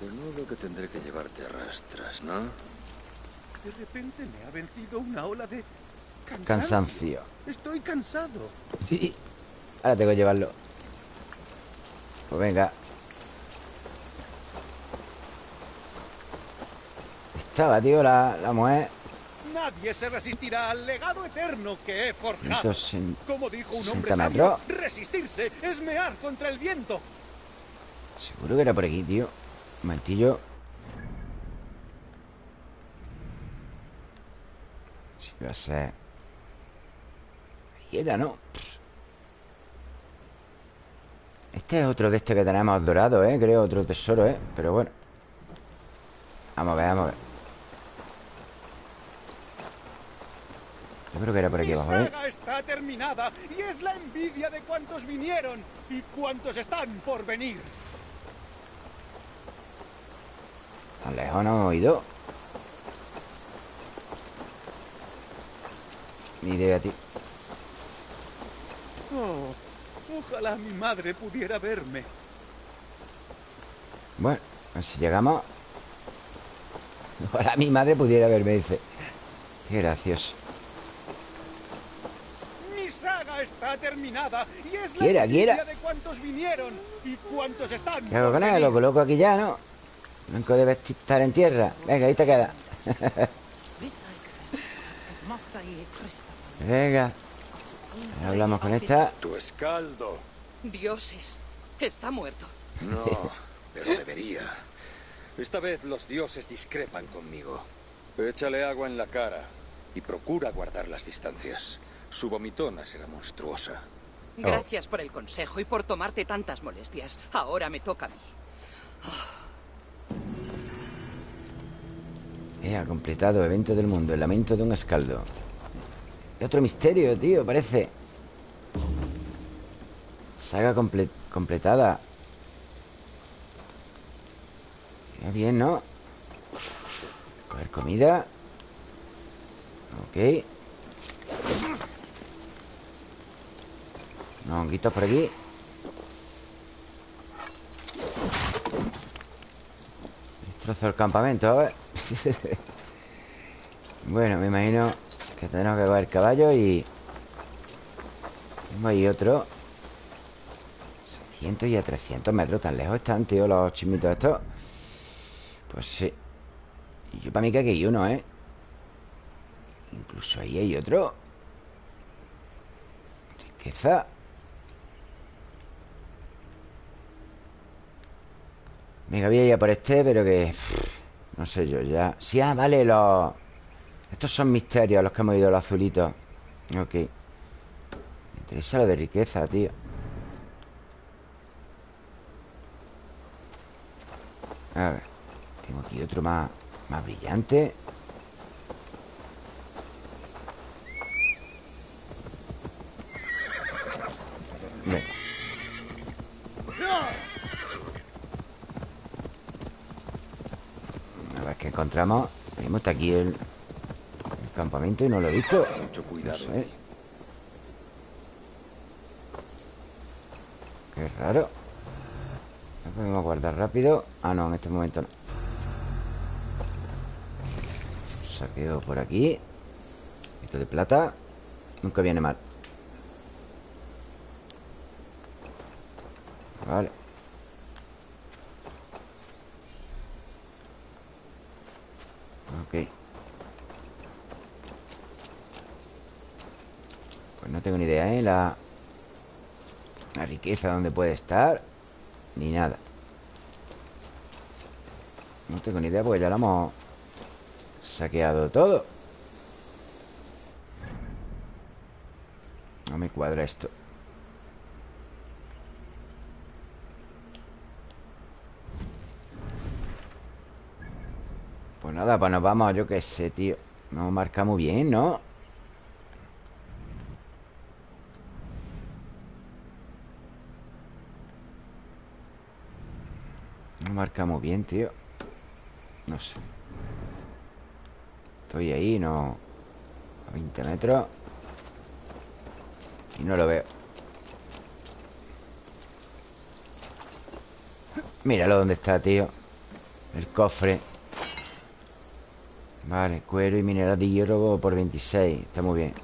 De modo que tendré que llevarte a rastras, ¿no? De repente me ha vencido una ola de cansancio. Cansancio. Estoy cansado. Sí. Ahora tengo que llevarlo. Pues venga. Estaba, tío, la, la mujer. Nadie se resistirá al legado eterno que he forjado. 160 Como dijo un hombre sabio, resistirse es mear contra el viento. Seguro que era por aquí, tío. Un momentillo. Sí, va a ser. Ahí era, ¿no? Este es otro de este que tenemos dorado, ¿eh? Creo, otro tesoro, ¿eh? Pero bueno. Vamos a ver, vamos a ver. Yo creo que era por aquí abajo, ¿eh? está terminada y es la envidia de cuantos vinieron y cuantos están por venir. Tan lejos no hemos ido. Ni idea, tío. Oh, ojalá mi madre pudiera verme. Bueno, a ver si llegamos. Ojalá mi madre pudiera verme, dice. Qué gracioso. Mi saga está terminada y es la Quiera, quiera. de cuantos vinieron y cuantos están ¿Qué hago con él? Lo coloco aquí ya, ¿no? Blanco debe estar en tierra. Venga, ahí te queda. Venga. Hablamos con esta. Tu escaldo. Dioses, está muerto. No, pero debería. Esta vez los dioses discrepan conmigo. Échale agua en la cara y procura guardar las distancias. Su vomitona será monstruosa. Gracias por el consejo y por tomarte tantas molestias. Ahora me toca a mí. Eh, ha completado evento del mundo El lamento de un escaldo Y otro misterio, tío, parece. Saga comple- completada. Ya bien, ¿no? Coger comida. Ok. No, honguitos por aquí. Destrozo el campamento, ¿eh? [laughs] bueno, me imagino que tendremos que coger caballo y... Ahí otro. 600 y a 300 metros Tan lejos están, tío, los chimitos estos. Pues sí. Y yo para mí que aquí hay uno, ¿eh? Incluso ahí hay otro. Riqueza. Venga, voy a ir a por este, pero que... no sé yo, ya... Sí, ah, vale, los... Estos son misterios los que hemos ido, los azulitos. Ok. Me interesa lo de riqueza, tío. A ver Tengo aquí otro más, más brillante. Venga. A ver qué encontramos. Hasta aquí el campamento y no lo he visto. Mucho cuidado. No sé. Qué raro. ¿No podemos guardar rápido? Ah, no, en este momento no. Saqueo por aquí. Esto de plata Nunca viene mal. Vale. Ok Pues no tengo ni idea, ¿eh? La, la riqueza donde puede estar Ni nada No tengo ni idea porque ya lo hemos Saqueado todo No me cuadra esto Pues nada, pues nos vamos, yo qué sé, tío Nos marca muy bien, ¿no? Nos marca muy bien, tío. No sé. Estoy ahí, no A 20 metros. Y no lo veo. Míralo dónde está, tío. El cofre. Vale, cuero y mineral de hierro por 26 Está muy bien.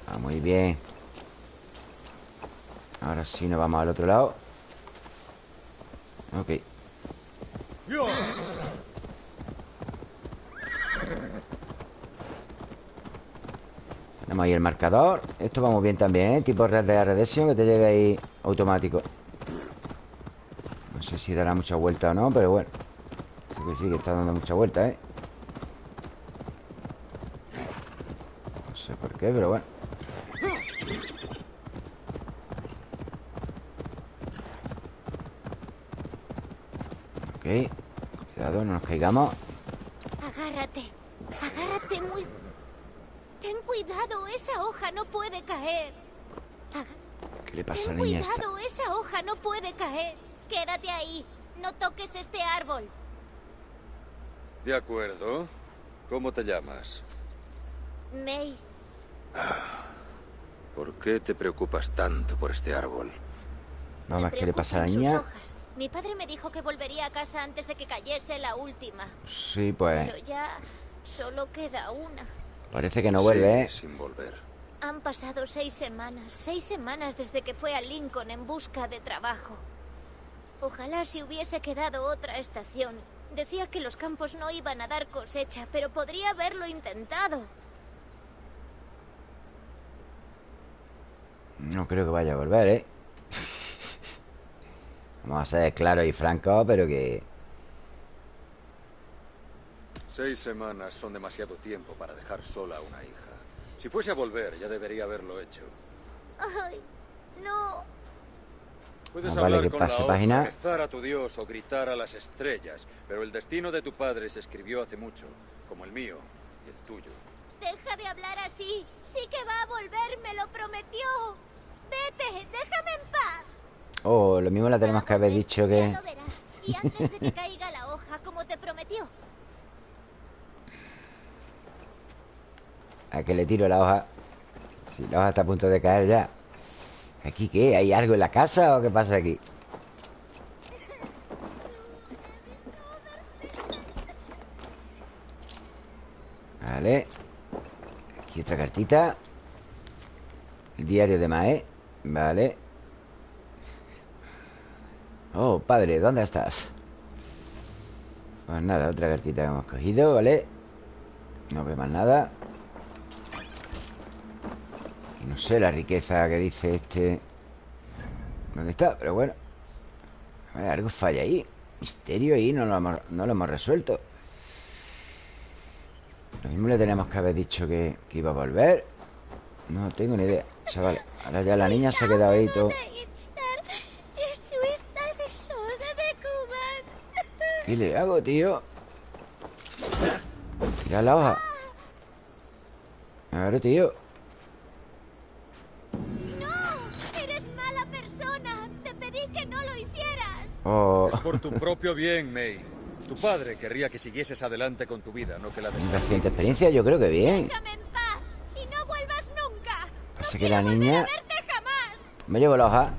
Está muy bien. Ahora sí nos vamos al otro lado Ok. Tenemos ahí el marcador. Esto va muy bien también, ¿eh? Tipo red de Redemption Que te lleve ahí automático. No sé si dará mucha vuelta o no Pero bueno. Sí, que está dando mucha vuelta, ¿eh? No sé por qué, pero bueno Ok Cuidado, no nos caigamos Agárrate. Agárrate muy... Ten cuidado, esa hoja no puede caer. ¿Qué le pasa a Ten la niña esta? cuidado, esa hoja no puede caer. Quédate ahí. No toques este árbol. De acuerdo. ¿Cómo te llamas? May, ¿Por qué te preocupas tanto por este árbol? Me ¿qué le pasa a la niña? sus hojas. Mi padre me dijo que volvería a casa antes de que cayese la última. Sí, pues Pero ya solo queda una. Parece que no vuelve, ¿eh? Sin volver. Han pasado seis semanas, seis semanas desde que fue a Lincoln en busca de trabajo. Ojalá si hubiese quedado otra estación. Decía que los campos no iban a dar cosecha, pero podría haberlo intentado. No creo que vaya a volver, ¿eh? Vamos a ser claros y francos, pero que... Seis semanas son demasiado tiempo para dejar sola a una hija. Si fuese a volver, ya debería haberlo hecho. Ay, no. Puedes Ah, vale, hablar que con pase la página. rezar a tu Dios o gritar a las estrellas, pero el destino de tu padre se escribió hace mucho, como el mío y el tuyo. Deja de hablar así. Sí que va a volver, me lo prometió. Vete, déjame en paz. Oh, lo mismo la tenemos que haber dicho ya que... lo verás. Y antes de que caiga la hoja, como te prometió. A que le tiro la hoja. Si la hoja está a punto de caer ya. ¿Aquí qué? ¿Hay algo en la casa o qué pasa aquí? Vale. Aquí otra cartita. El diario de Mae. Vale. Oh, padre, ¿dónde estás? Pues nada, otra cartita que hemos cogido, ¿vale? No veo más nada. No sé la riqueza que dice este... ¿Dónde está? Pero bueno. A ver, algo falla ahí. Misterio ahí, no lo hemos, no lo hemos resuelto. Lo mismo le tenemos que haber dicho que, que iba a volver. No tengo ni idea. Chaval, ahora ya la niña se ha quedado ahí todo. ¿Qué le hago, tío? Tira la hoja. A ver, tío. ¡No! ¡Eres mala persona! Te pedí que no lo hicieras. Oh, Es por tu propio bien, May. Tu padre querría que siguieses adelante con tu vida, no que la reciente experiencia yo creo que bien. Déjame en paz y no vuelvas nunca. Pasa no que la niña- jamás. Me llevo la hoja.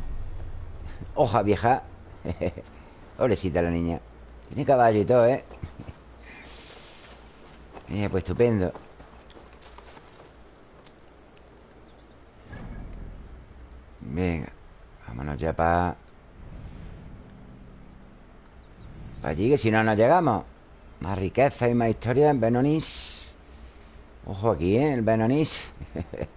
Hoja vieja. [laughs] Pobrecita la niña. Tiene caballo y todo, ¿eh? Eh, pues estupendo. Venga. Vámonos ya para... Para allí, que si no nos llegamos. Más riqueza y más historia en Benonis. Ojo aquí, ¿eh? El Benonis. [laughs]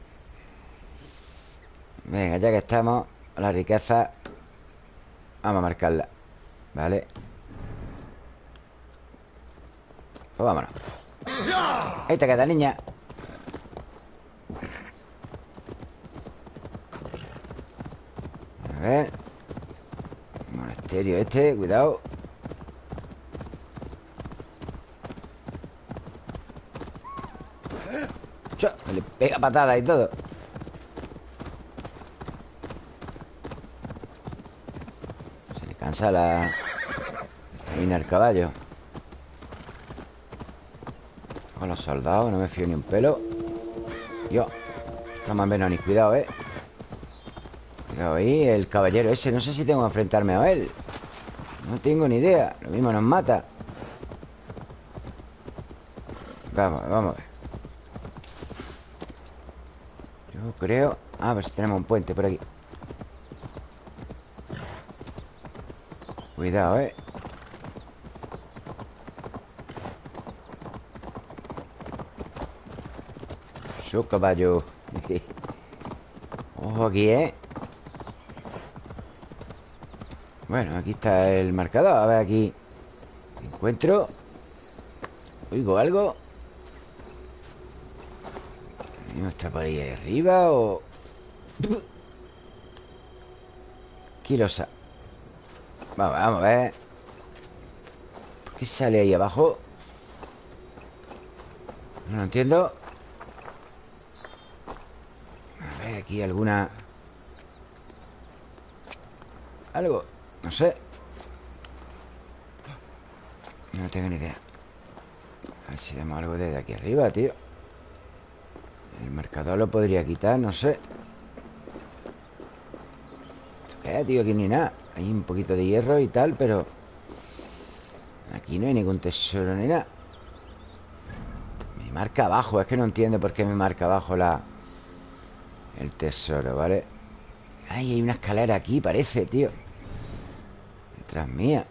Venga, ya que estamos La riqueza Vamos a marcarla Vale Pues vámonos. Ahí te queda, niña. A ver. Monasterio este, cuidado. Cho, Le pega patada y todo. Se le cansa la... Camina el caballo Con los soldados, no me fío ni un pelo. Yo Está más menos ni cuidado, eh Cuidado ahí, el caballero ese No sé si tengo que enfrentarme a él. No tengo ni idea Lo mismo nos mata. Vamos, vamos a ver. Yo creo a ver si tenemos un puente por aquí. Cuidado, eh Su caballo. [laughs] Ojo aquí, ¿eh? Bueno, aquí está el marcador. A ver aquí. Encuentro. Oigo algo. ¿No está por ahí arriba o...? [laughs] Quirosa Vamos, vamos a ver. ¿Por qué sale ahí abajo? No lo entiendo A ver, aquí alguna... Algo No sé. No tengo ni idea. A ver si vemos algo desde aquí arriba, tío. El marcador lo podría quitar, no sé. ¿Esto qué, tío? Aquí ni nada. Hay un poquito de hierro y tal, pero Aquí no hay ningún tesoro ni nada. Me marca abajo Es que no entiendo por qué me marca abajo la... El tesoro, ¿vale? Ay, hay una escalera aquí, parece, tío. Detrás mía.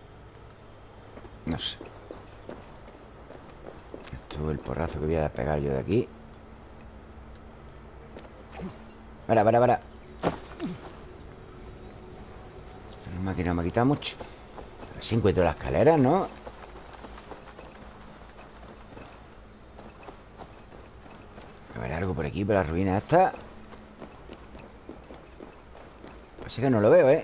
No sé. Esto es el porrazo que voy a pegar yo de aquí. Para, para, para máquina me ha quitado mucho. A ver si encuentro la escalera, ¿no? A ver, algo por aquí, por la ruina esta Pasa que no lo veo, ¿eh?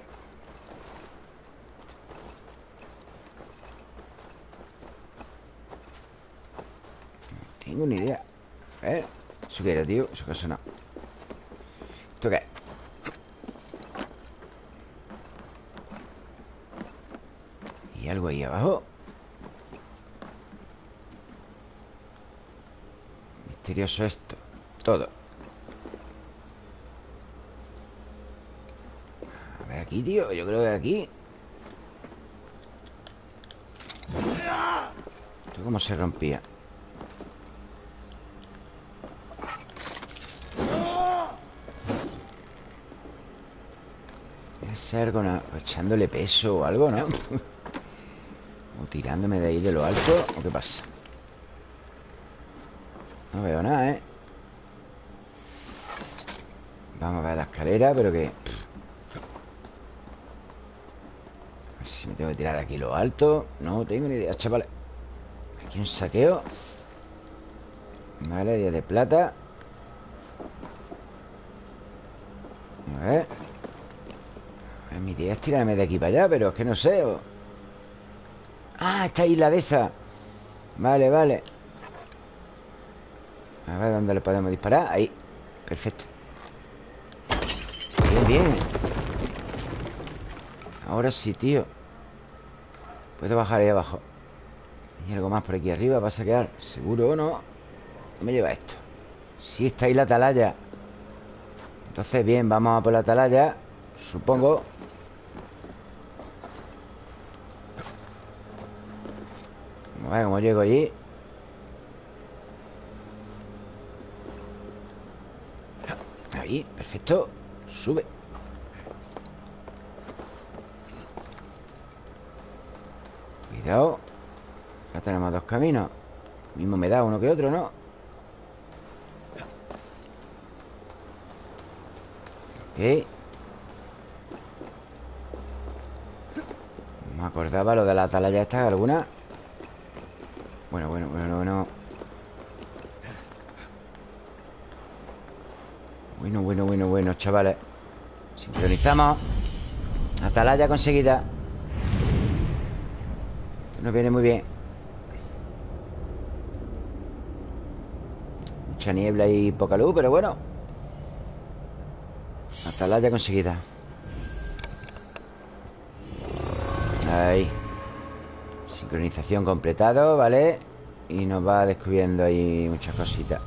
No tengo ni idea A ver ¿Eso qué era, tío? Eso que sonado ¿Esto qué? Y algo ahí abajo Misterioso esto Todo A ver aquí, Yo creo que aquí ¿Esto cómo se rompía? Debe ser con echándole peso o algo, ¿no? [laughs] o tirándome de ahí de lo alto ¿O qué pasa? No veo nada, ¿eh? Vamos a ver la escalera, pero que... A ver si me tengo tirar de aquí lo alto No tengo ni idea, chavales Aquí un saqueo. Vale, 10 de plata. A ver. Mi idea es tirarme de aquí para allá Pero es que no sé Ah, esta isla de esa. Vale, vale. A ver dónde le podemos disparar Ahí, perfecto. Bien, bien. Ahora sí, tío Puedo bajar ahí abajo ¿Hay algo más por aquí arriba? ¿Va a saquear? ¿Seguro o no? ¿Qué me lleva esto? Sí, está ahí la atalaya Entonces, bien, vamos a por la atalaya Supongo Vamos a ver cómo llego allí Ahí, perfecto Sube Cuidado Ya tenemos dos caminos. Mismo me da uno que otro, ¿no? Ok. No me acordaba lo de la atalaya esta alguna Bueno, bueno, bueno, bueno. Bueno, bueno, bueno, bueno, chavales. Sincronizamos. Atalaya conseguida nos viene muy bien. Mucha niebla y poca luz, pero bueno. Atalaya conseguida. Ahí. Sincronización completado, ¿vale? Y nos va descubriendo ahí muchas cositas.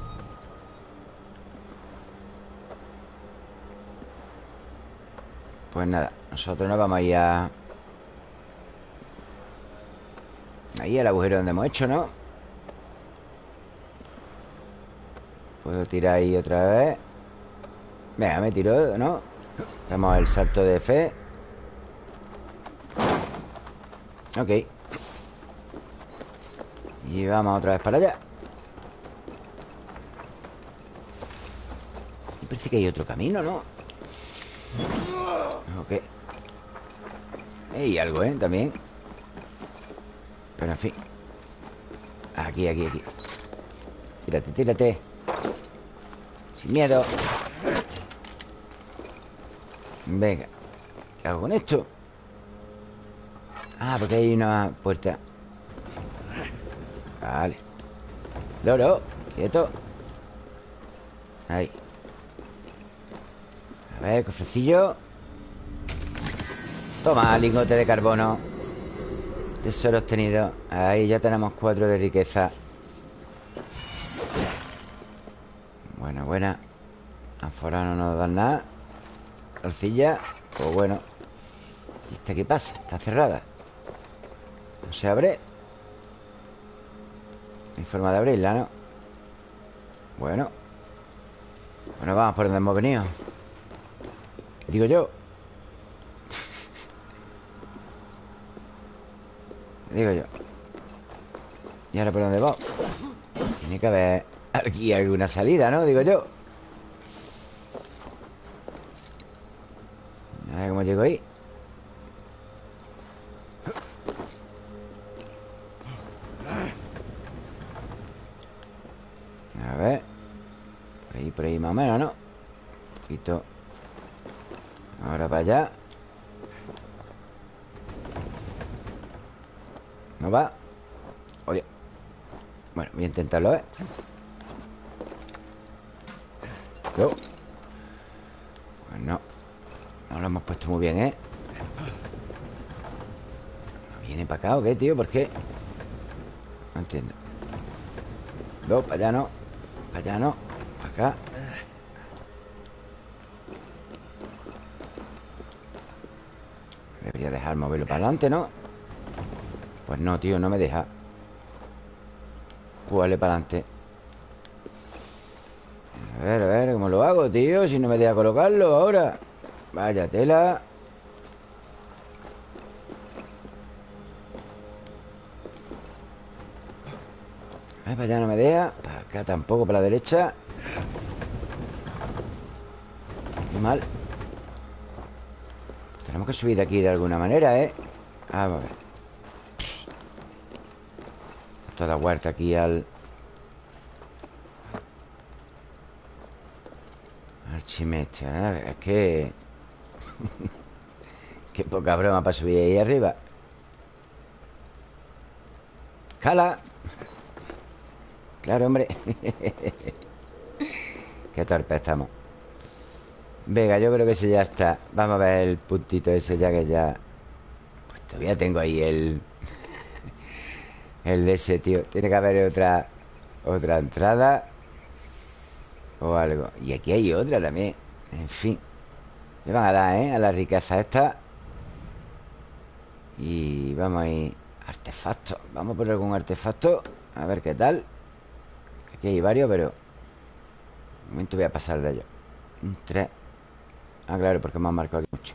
Pues nada, nosotros nos vamos a a... Ahí al agujero donde hemos hecho, ¿no? Puedo tirar ahí otra vez Venga, me tiro, ¿no? Damos el salto de fe Ok Y vamos otra vez para allá Y parece que hay otro camino, ¿no? Ok Y algo, ¿eh? También Pero en fin. Aquí, aquí, aquí. Tírate, tírate. Sin miedo. Venga. ¿Qué hago con esto? Ah, porque hay una puerta. Vale. Loro, quieto. Ahí. A ver, cofrecillo. Toma, lingote de carbono Tesoro obtenido. Ahí ya tenemos cuatro de riqueza. Buena, buena. Afuera no nos dan nada. Arcilla Pues bueno. ¿Y esta qué pasa? Está cerrada. No se abre. No hay forma de abrirla, ¿no? Bueno. Bueno, vamos por donde hemos venido. Digo yo Digo yo ¿Y ahora por dónde va? Tiene que haber aquí alguna salida, ¿no? Digo yo A ver cómo llego ahí A ver por ahí más o menos, ¿no? Un poquito Ahora para allá ¿No va? Oye Bueno, voy a intentarlo, ¿eh? Yo Pues no No lo hemos puesto muy bien, ¿eh? ¿No viene para acá o qué, tío? ¿Por qué? No entiendo No, para allá no Para allá no Para acá Debería dejar moverlo para adelante, ¿no? Pues no, tío, no me deja. Jugarle para adelante A ver, a ver, ¿cómo lo hago, tío? Si no me deja colocarlo ahora. Vaya tela. A ver, para allá no me deja. Para acá tampoco, para la derecha. Qué mal. Tenemos que subir de aquí de alguna manera, ¿eh? Vamos a ver Toda huerta aquí al... Al chimete Es que... [laughs] Qué poca broma para subir ahí arriba. ¡Cala! Claro, hombre. [laughs] Qué torpe estamos. Venga, yo creo que ese ya está. Vamos a ver el puntito ese ya que ya Pues todavía tengo ahí el El de ese, tío. Tiene que haber otra Otra entrada O algo. Y aquí hay otra también. En fin. Le van a dar, ¿eh? A la riqueza esta. Y vamos a ir. Artefacto. Vamos a poner algún artefacto. A ver qué tal. Aquí hay varios, pero Un momento voy a pasar de ellos. Un 3 Ah, claro, porque me han marcado aquí mucho.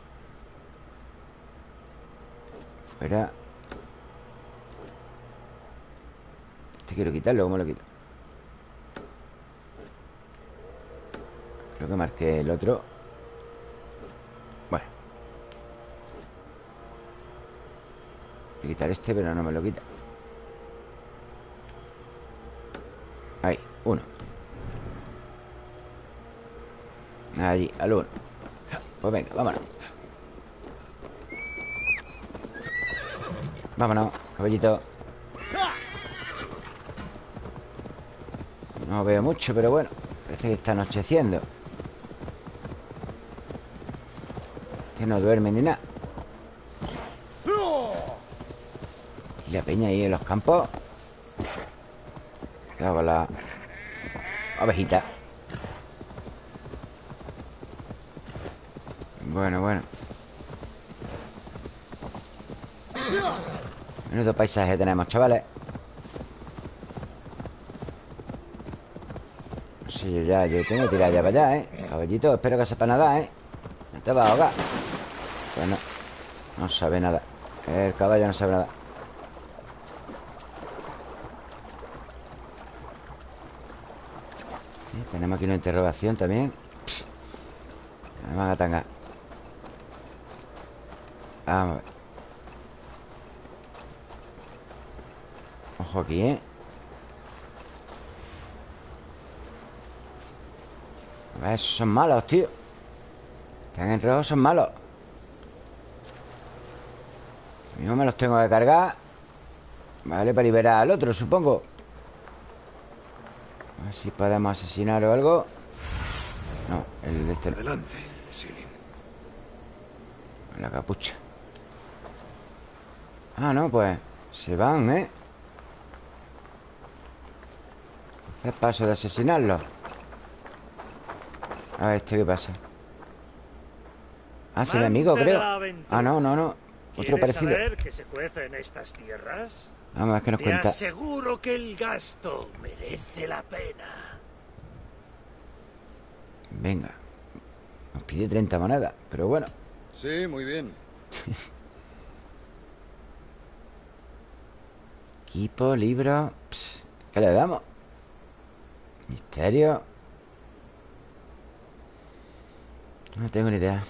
Fuera Este quiero quitarlo, ¿cómo lo quito? Creo que marqué el otro. Bueno Voy a quitar este, pero no me lo quita. Ahí, uno. Allí, al uno. Pues venga, vámonos. Vámonos, caballito No veo mucho, pero bueno Parece que está anocheciendo. Que no duerme ni nada. Y la peña ahí en los campos Quedaba la ovejita. Bueno, bueno. Menudo paisaje tenemos, chavales Yo ya, yo tengo que tirar ya para allá, ¿eh? Caballito, espero que sepa nada, ¿eh? No te va a ahogar Pues no sabe nada El caballo no sabe nada Tenemos aquí una interrogación también Me van a tangar Vamos a ver Ojo aquí, ¿eh? A ver, esos son malos, tío. Están en rojo, son malos. Yo me los tengo que cargar Vale, para liberar al otro, supongo. A ver si podemos asesinar o algo. No, el de este Adelante, Silin. La capucha. Ah, no, pues Se van, ¿eh? Hacer paso de asesinarlo A ver, ¿este qué pasa? Ah, es el amigo, creo. Ah, no, no, no. Otro parecido. saber que se cuece en estas tierras? Vamos a ver qué nos Te cuenta. aseguro que el gasto merece la pena. Venga. Nos pide 30 monedas Pero bueno. Sí, muy bien. [laughs] Equipo, libro. Pss, ¿Qué le damos? Misterio No tengo ni idea.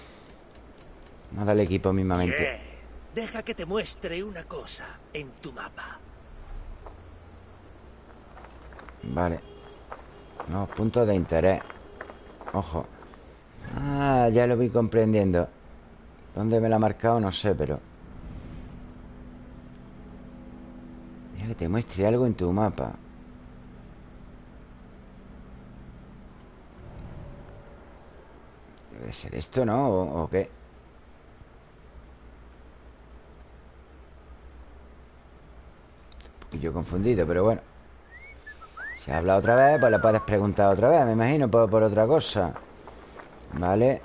Vamos a darle equipo mismamente. Deja que te muestre una cosa en tu mapa. Vale. Nuevos puntos de interés. Ojo. Ah, ya lo voy comprendiendo. ¿Dónde me lo ha marcado? No sé, pero Mira que te muestre algo en tu mapa Debe ser esto, ¿no? ¿O, qué? Un poquillo confundido, pero bueno. Si habla otra vez, pues le puedes preguntar otra vez Me imagino, por, por otra cosa. Vale.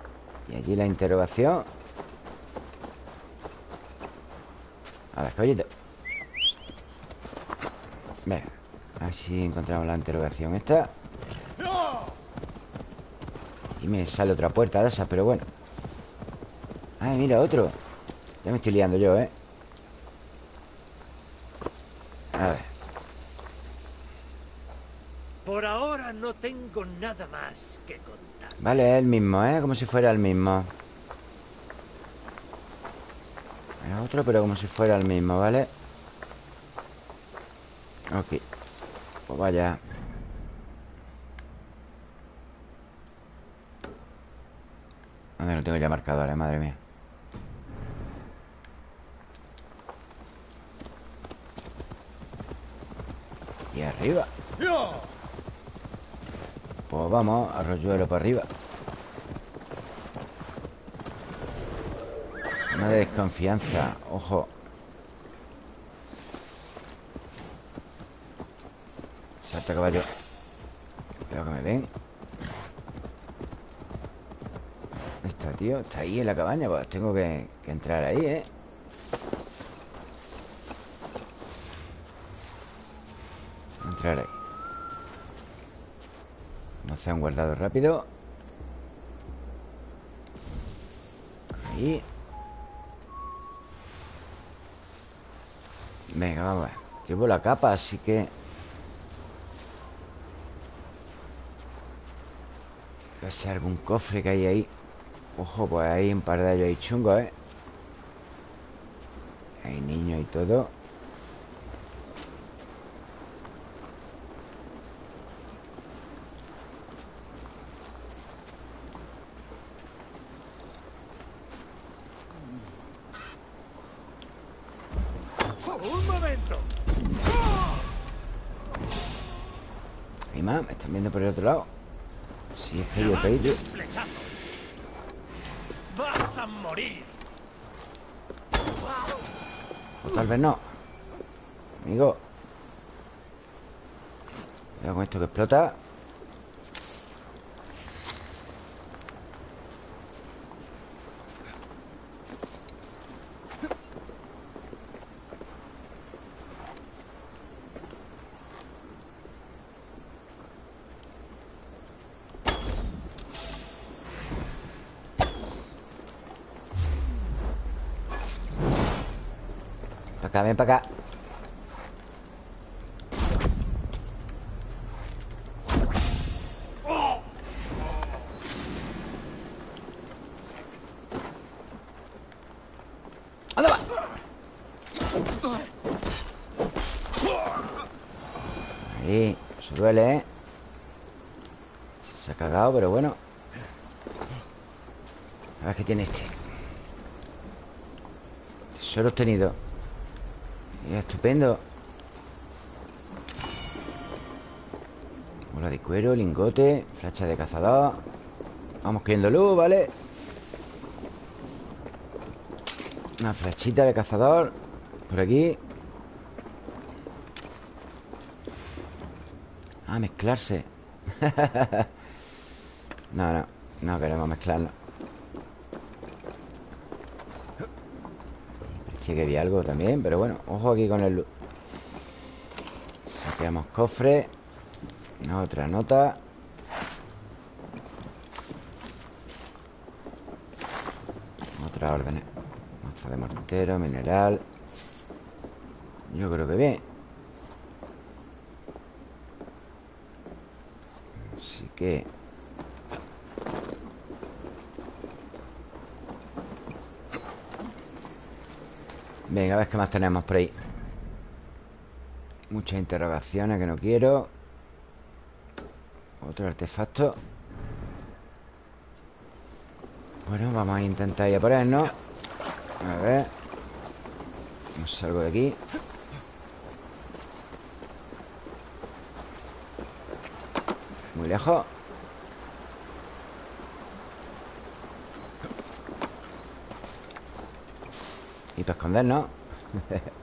Y allí la interrogación. A ver, caballito. Venga A ver si encontramos la interrogación esta Y me sale otra puerta de esas, pero bueno Ay, mira, otro Ya me estoy liando yo, ¿eh? A ver Por ahora no tengo nada más que contar. Vale, es el mismo, ¿eh? Como si fuera el mismo Es otro, pero como si fuera el mismo, ¿vale? Ok Pues vaya ¿Dónde lo tengo ya marcadores? Madre mía. Y arriba. Pues vamos, arroyuelo para arriba. Una de desconfianza Ojo. Salta caballo. Cuidado que me ven Está, tío Está ahí en la cabaña Pues tengo que, entrar ahí, ¿eh? Entrar ahí. Vamos a hacer un guardado rápido. Ahí. Venga, vamos a ver. Llevo la capa, así que ser algún cofre que hay ahí Ojo, pues hay un par de ellos ahí chungos, ¿eh? Hay niños y todo ¡Un momento! Hay más, me están viendo por el otro lado Sí, es que yo. ¡Vas a morir! O tal vez no. Amigo. Cuidado con esto que explota Para acá, ven para acá ¡Anda va! Ahí, eso duele, ¿eh? Se ha cagado, pero bueno A ver qué tiene este Tesoro obtenido Ya, estupendo Bola de cuero, de cazador. Vamos cogiendo luz, ¿vale? Una flechita de cazador. Por aquí. Ah, mezclarse. [laughs] No, no. No queremos mezclarnos Parecía que había algo también Pero bueno, ojo aquí con el luz Saqueamos cofre. Otra nota Otra orden Mazo de mortero, mineral. Yo creo que bien. Así que Venga, a ver qué más tenemos por ahí. Muchas interrogaciones que no quiero. Otro artefacto Bueno, vamos a intentar ir a ponernos A ver. Vamos salgo de aquí. Muy lejos. Y para escondernos [laughs]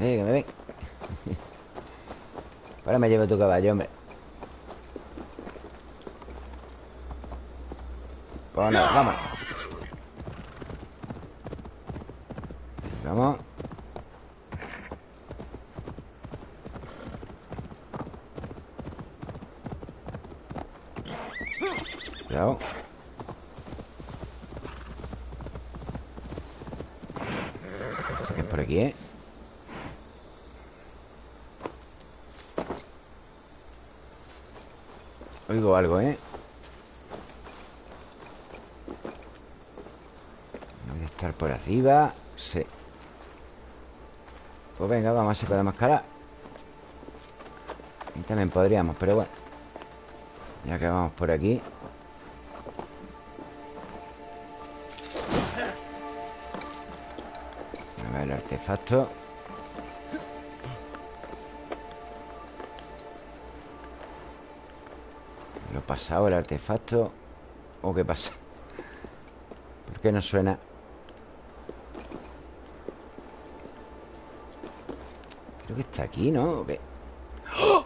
Eh, que me ven Ahora me llevo tu caballo, hombre. Pues nada, vamos Vamos Cuidado Sé que es por aquí, ¿eh? Oigo algo, ¿eh? Debe estar por arriba Sí. Pues venga, vamos a ver si podemos Y también podríamos, pero bueno. Ya que vamos por aquí. A ver el artefacto pasado el artefacto ¿O qué pasa? ¿Por qué no suena? Creo que está aquí, ¿no? ¿O qué?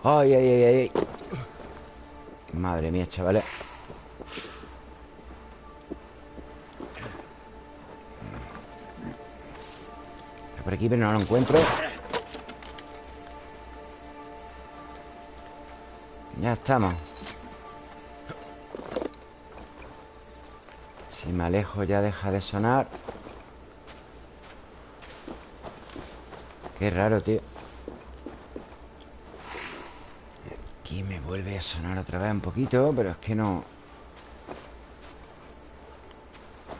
¡Ay, ay, ay, ay! Madre mía, chavales Está por aquí, pero no lo encuentro Ya estamos me alejo ya deja de sonar. Qué raro, tío. Aquí me vuelve a sonar otra vez un poquito Pero es que no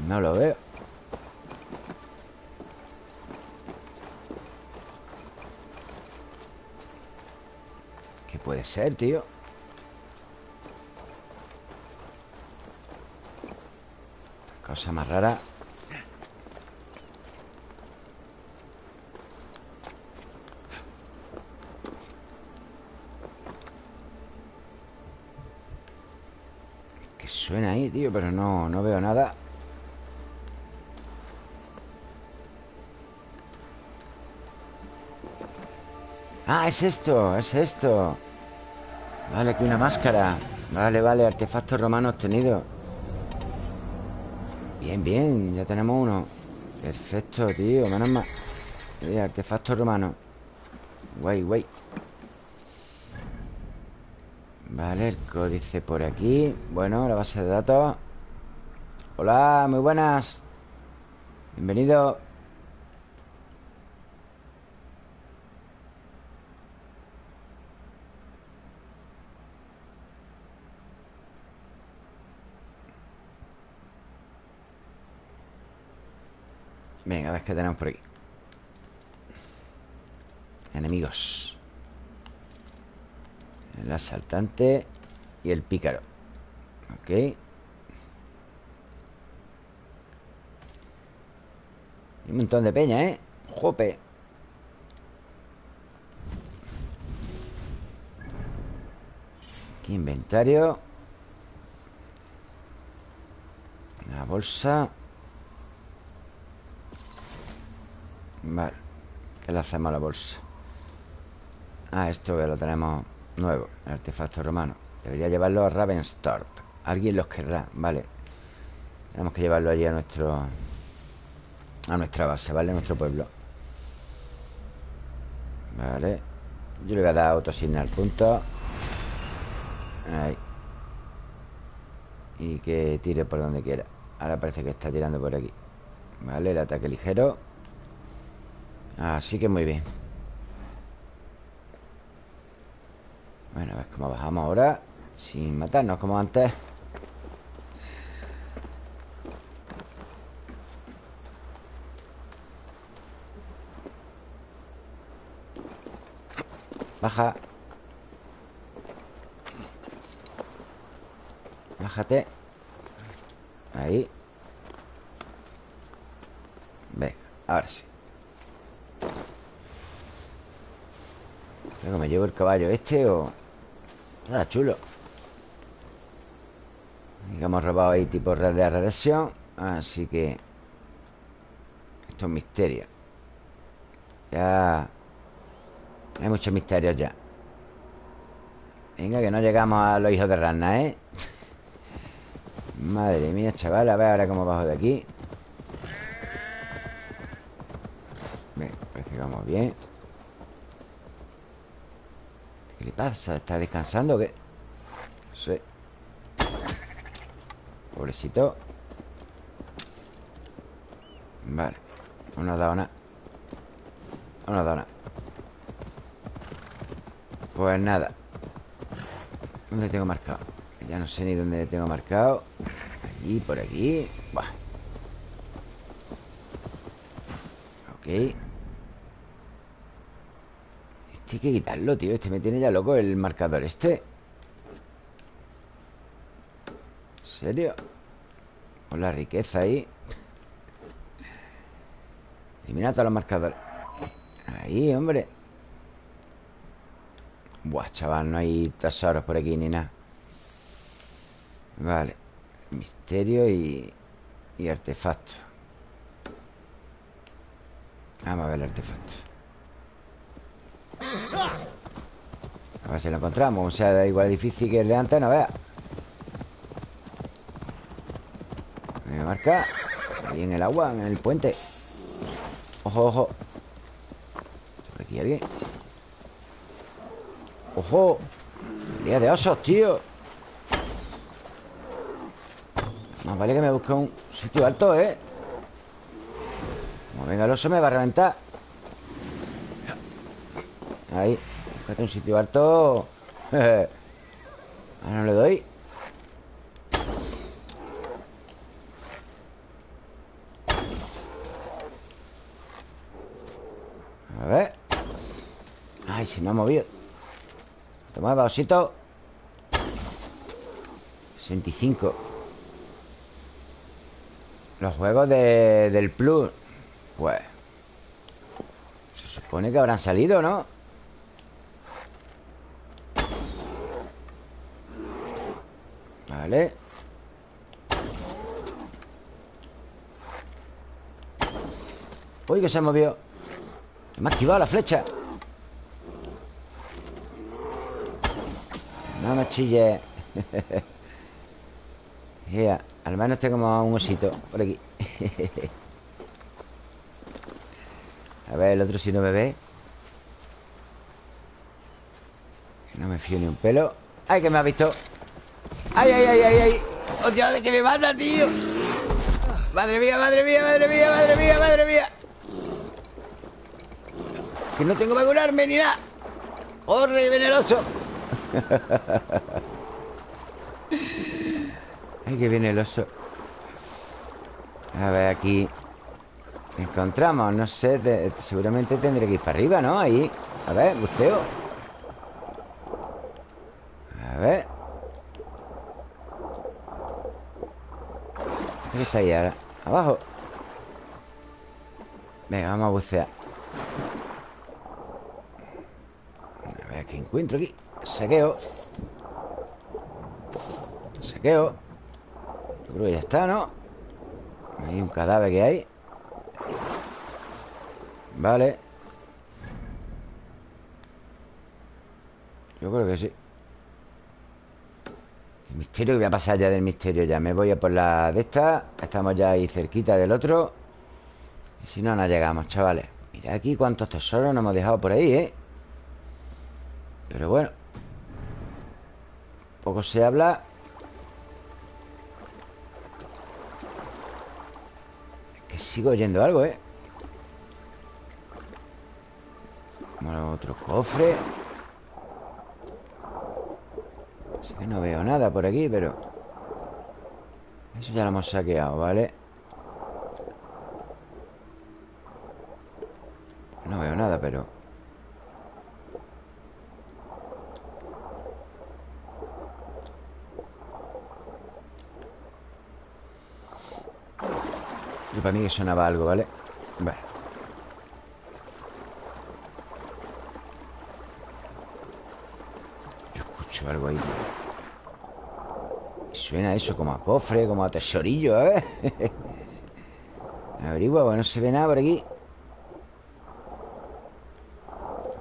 No lo veo. ¿Qué puede ser, tío? Cosa más rara. Que suena ahí, tío Pero no, no veo nada. Ah, es esto, es esto. Vale, aquí una máscara. Vale, vale, artefacto romano obtenido Bien, bien, ya tenemos uno. Perfecto, tío, menos mal. Eh, Artefacto romano. Guay, guay. Vale, el códice por aquí. Bueno, la base de datos. Hola, muy buenas. Bienvenido ver qué tenemos por aquí. Enemigos. El asaltante Y el pícaro. Ok. Un montón de peña, ¿eh? Jope Aquí inventario. La bolsa Vale. ¿Qué le hacemos a la bolsa? Ah, esto lo tenemos nuevo El artefacto romano. Debería llevarlo a Ravenstorp Alguien los querrá, vale. Tenemos que llevarlo allí a nuestro A nuestra base, ¿vale? A nuestro pueblo. Vale. Yo le voy a dar autosignal punto. Ahí. Y que tire por donde quiera. Ahora parece que está tirando por aquí. Vale, el ataque ligero Así que muy bien. Bueno, a ver cómo bajamos ahora Sin matarnos como antes. Baja. Bájate. Ahí. Venga, ahora sí Creo me llevo el caballo este o... Nada chulo. Hemos robado ahí tipo red de radiación Así que Esto es misterio. Ya Hay muchos misterios ya. Venga, que no llegamos a los hijos de rana, ¿eh? [laughs] Madre mía, chaval A ver ahora cómo bajo de aquí. Venga, parece que vamos bien ¿Qué le ¿Está descansando o qué? Sí. Pobrecito. Vale No nos ha dado nada No nos ha dado nada Pues nada. ¿Dónde tengo marcado? Ya no sé ni dónde tengo marcado. Allí, por aquí. Buah. Ok Hay que quitarlo, tío. Este me tiene ya loco el marcador este. Serio? Con la riqueza ahí. Elimina todos los marcadores. Ahí, hombre. Buah, chaval, no hay tesoros por aquí ni nada. Vale. Misterio y... Y artefacto. Vamos a ver el artefacto A ver si lo encontramos. O sea, da igual difícil que el de antes, no veas Me marca. Ahí en el agua, en el puente. Ojo, ojo. Por aquí alguien. ¡Ojo! Día de osos, tío. Más vale que me busque un sitio alto, ¿eh? Como venga el oso me va a reventar Ahí Búscate un sitio alto. [laughs] Ahora no le doy. A ver. Ay, se me ha movido. Toma, osito 65 Los juegos de, del Plus. Pues Se supone que habrán salido, ¿no? Vale Uy, que se movió Me ha activado la flecha. No me chille. [laughs] Yeah, Al menos tengo un osito Por aquí. [laughs] A ver, el otro si no me ve. No me fío ni un pelo. ¡Ay, que me ha visto! ¡Ay, ay, ay, ay! ay! ¡Oh, Dios, que me mata, tío! ¡Madre mía, madre mía, madre mía, madre mía, madre mía! Que no tengo para curarme ni nada ¡Corre, venenoso! [laughs] Ay, que viene el oso A ver, aquí Encontramos, no sé Seguramente tendré que ir para arriba, ¿no? Ahí A ver, buceo A ver ¿Qué está ahí ahora? Abajo. Venga, vamos a bucear. A ver qué encuentro aquí Saqueo. Saqueo. Yo creo que ya está, ¿no? Hay un cadáver que hay. Vale. Yo creo que sí misterio que voy a pasar ya del misterio Ya. Me voy a por la de esta Estamos ya ahí cerquita del otro. Y si no, no llegamos, chavales. Mira aquí cuántos tesoros nos hemos dejado por ahí, ¿eh? Pero bueno poco se habla. Es que sigo oyendo algo, ¿eh? Como otro cofre No veo nada por aquí, pero... Eso ya lo hemos saqueado, ¿vale? No veo nada, pero... Yo para mí que sonaba algo, ¿vale? Vale Yo escucho algo ahí, tío. Suena eso como a cofre, como a tesorillo, ¿eh? [laughs] Averigua, bueno, no se ve nada por aquí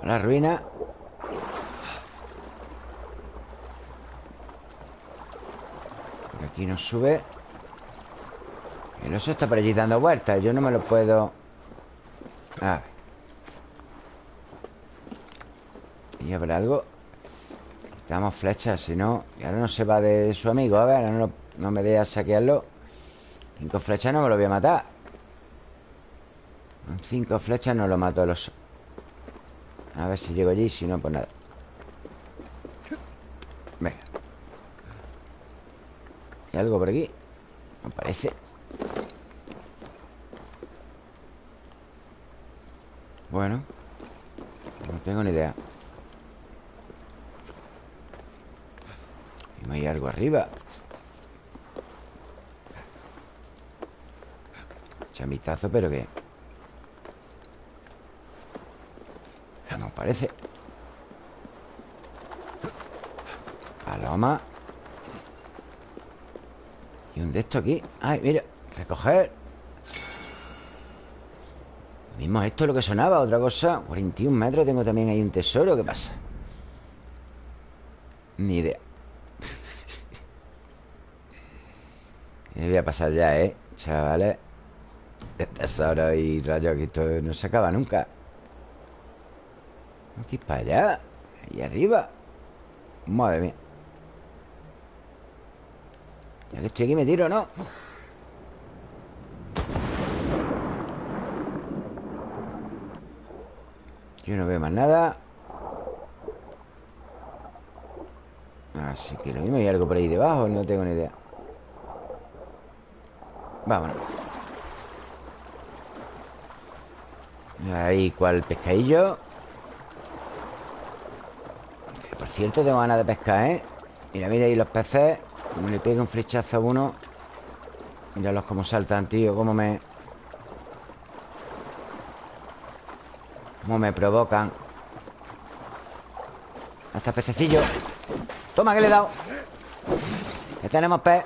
La ruina Por aquí nos sube El oso está por allí dando vueltas Yo no me lo puedo... A ver ¿Y habrá algo? Quitamos flechas, si no Y ahora no se va de su amigo. A ver, ahora no, no me deja saquearlo. Cinco flechas no me lo voy a matar. Con cinco flechas no lo mato el oso A ver si llego allí Si no, pues nada. Venga. ¿Hay algo por aquí? Me parece Bueno No tengo ni idea ¿No hay algo arriba? Chamistazo, pero que... No parece. Paloma. Y un de estos aquí Ay, mira, recoger. Mismo esto es lo que sonaba Otra cosa. 41 metros, tengo también ahí un tesoro ¿Qué pasa? Ni idea Pasar ya, ¿eh? Chavales Tesoro y rayos Que esto no se acaba nunca. Aquí para allá Ahí arriba. Madre mía. Ya que estoy aquí me tiro, ¿no? Yo no veo más nada. Así que lo mismo hay algo por ahí debajo No tengo ni idea Vámonos. Ahí, cual pescadillo Por cierto, tengo ganas de pescar, ¿eh? Mira, mira ahí los peces. Me le pego un flechazo a uno. Míralos cómo saltan, tío Cómo me... Cómo me provocan. Hasta pececillo. Toma, que le he dado. Ya tenemos pez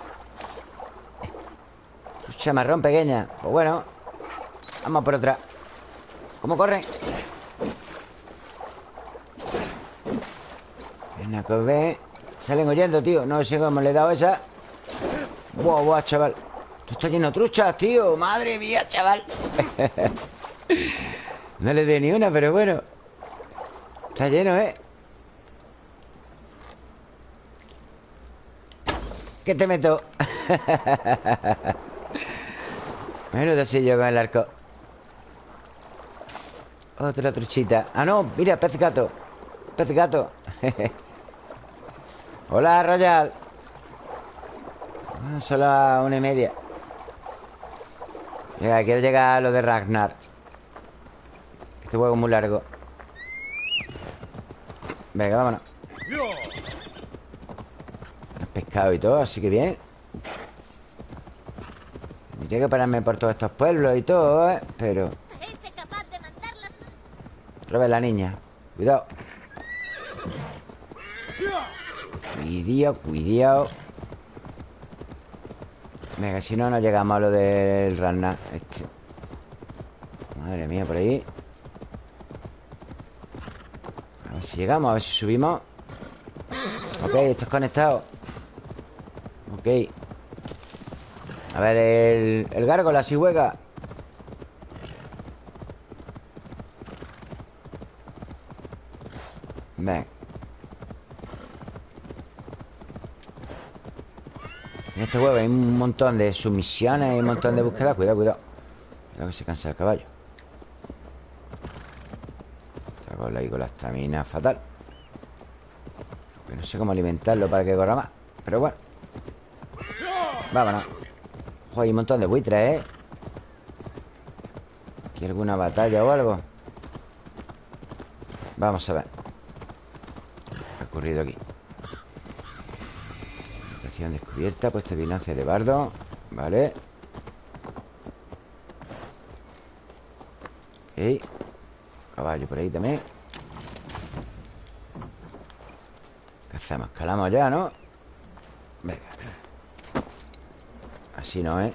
Chamarrón pequeña. Pues bueno Vamos por otra. ¿Cómo corre? Que ve Salen oyendo, tío. No sé cómo le he dado esa. Buah, buah, chaval. Tú estás lleno de truchas, tío. Madre mía, chaval. [laughs] No le dé ni una, pero bueno. Está lleno, ¿eh? ¿Qué te meto? [laughs] Menudo yo con el arco. Otra truchita. Ah, no, mira, pez gato. Pez gato. [laughs] Hola, Royal. Ah, Solo a una y media. Venga, quiero llegar a lo de Ragnar. Este juego es muy largo. Venga, vámonos. Pescado y todo, así que bien tengo que pararme por todos estos pueblos y todo, ¿eh? Pero... Otra vez la niña. Cuidado. Cuidado, cuidado Venga, si no, no llegamos a lo del Rana este. Madre mía, por ahí. A ver si llegamos, a ver si subimos. Ok, esto es conectado. Ok a ver, el, el gárgola, si juega. Ven. En este juego hay un montón de sumisiones Y un montón de búsquedas. Cuidado, cuidado. Cuidado que se cansa el caballo. Está con la, con estamina fatal no sé cómo alimentarlo para que corra más Pero bueno. Vámonos hay un montón de buitres, ¿eh? ¿Aquí alguna batalla o algo? Vamos a ver ¿Qué ha ocurrido aquí? Estación descubierta Puesto de vigilancia de bardo Vale Ok Caballo por ahí también ¿Qué hacemos? Escalamos ya, ¿no? Venga Así no, ¿eh?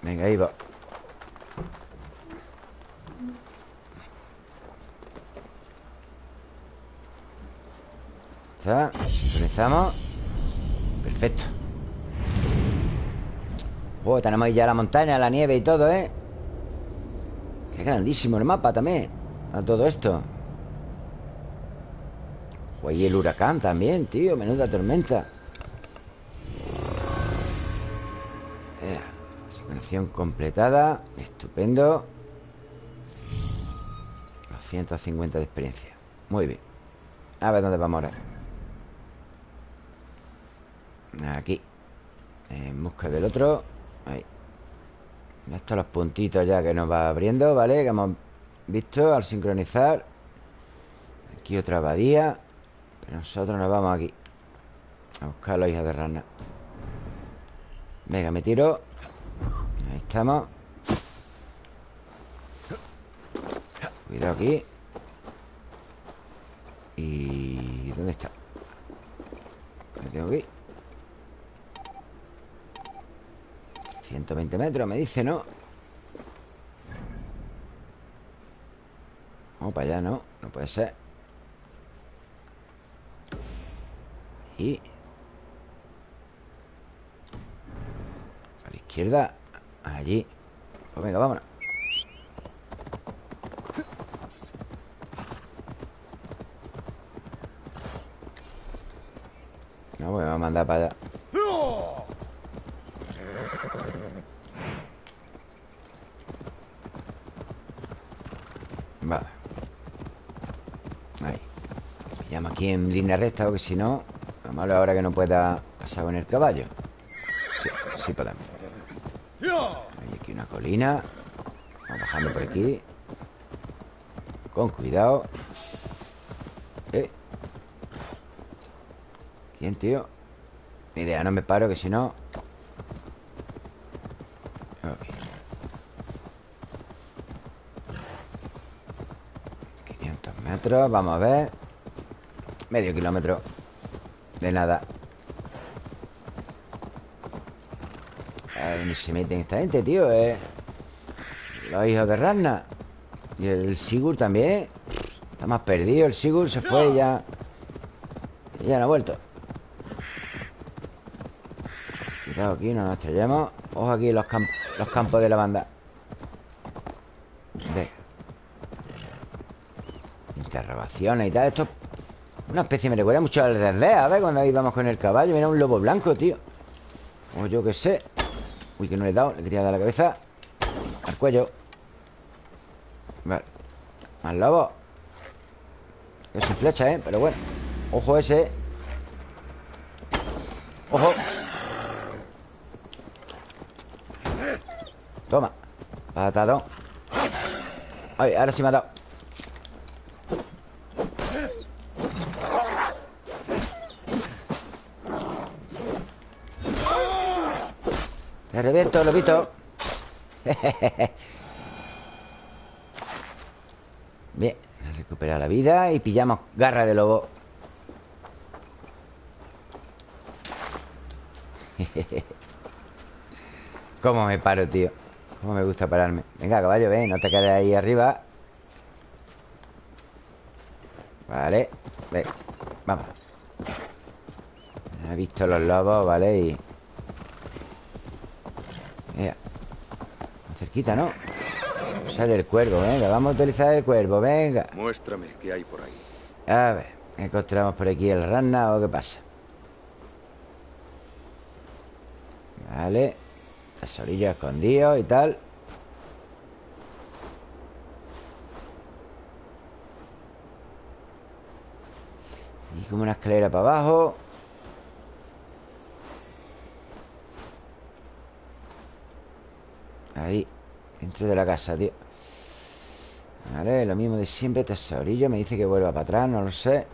Venga, ahí va. Está Sincronizamos Perfecto. Oh, tenemos ahí ya la montaña, la nieve y todo, ¿eh? Qué grandísimo el mapa también A todo esto. Y el huracán también, tío Menuda tormenta Completada Estupendo. 250 de experiencia. Muy bien. A ver dónde vamos ahora Aquí. En busca del otro. Ahí. Estos los puntitos ya que nos va abriendo ¿Vale? Que hemos visto al sincronizar. Aquí otra abadía. Pero nosotros nos vamos aquí. A buscar a los hijos de rana. Venga, me tiro Estamos Cuidado aquí ¿Y dónde está? Me tengo ir 120 metros, me dice, ¿no? Vamos para allá, ¿no? No puede ser Y... A la izquierda Allí. Pues venga, vámonos. No, pues me va a mandar para allá. Vale. Ahí. Pillamos aquí en línea recta Porque si no Lo malo ahora que no pueda pasar con el caballo. Sí, sí podemos colina. Vamos bajando por aquí. Con cuidado. Eh. ¿Quién, tío? Ni idea, no me paro que si no. Ok. 500 metros, vamos a ver. Medio kilómetro. De nada A ver dónde se meten esta gente, tío eh. Los hijos de Ragnar Y el Sigur también. Está más perdido, el Sigur se fue ya. Y ya no ha vuelto. Cuidado aquí, no nos estrellemos. Ojo aquí los, camp los campos de la banda Ve. Interrogaciones y tal Esto es una especie, me recuerda mucho al de Aldea ¿Ves? Cuando íbamos con el caballo Mira un lobo blanco, tío. O yo qué sé Uy, que no le he dado Le quería dar la cabeza Al cuello. Vale. Más lobo Es sin flecha, ¿eh? Pero bueno. Ojo ese. Ojo. Toma. Patadón Ay, ahora sí me ha dado reviento, lobito Bien Recupera la vida y pillamos garra de lobo ¿Cómo me paro, tío? ¿Cómo me gusta pararme? Venga, caballo, ven, no te quedes ahí arriba Vale Ven, vamos He visto los lobos, ¿vale? Y... Mira Más cerquita, ¿no? Sale el cuervo, venga Vamos a utilizar el cuervo, venga Muéstrame qué hay por ahí A ver ¿Encontramos por aquí el rana o qué pasa? Vale Tesorillo escondido y tal Y como una escalera para abajo Ahí Dentro de la casa, tío. Vale, lo mismo de siempre Tesorillo, me dice que vuelva para atrás No lo sé.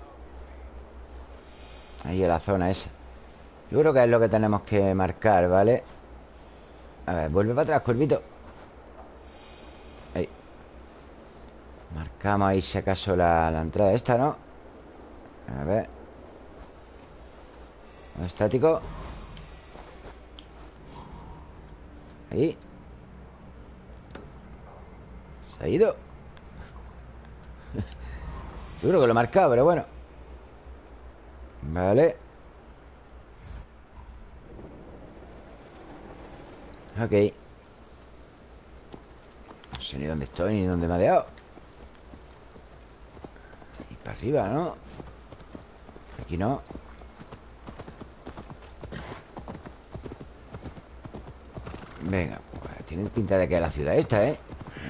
Ahí en la zona esa. Yo creo que es lo que tenemos que marcar, ¿vale? A ver, vuelve para atrás, cuervito. Ahí. Marcamos ahí si acaso la, la entrada esta, ¿no? A ver. Estático. Ahí. Ha ido Seguro que lo he marcado, pero bueno. Vale. Ok. No sé ni dónde estoy ni dónde me ha dejado. Y para arriba, ¿no? Aquí no. Venga, pues tiene pinta de que es la ciudad esta, ¿eh?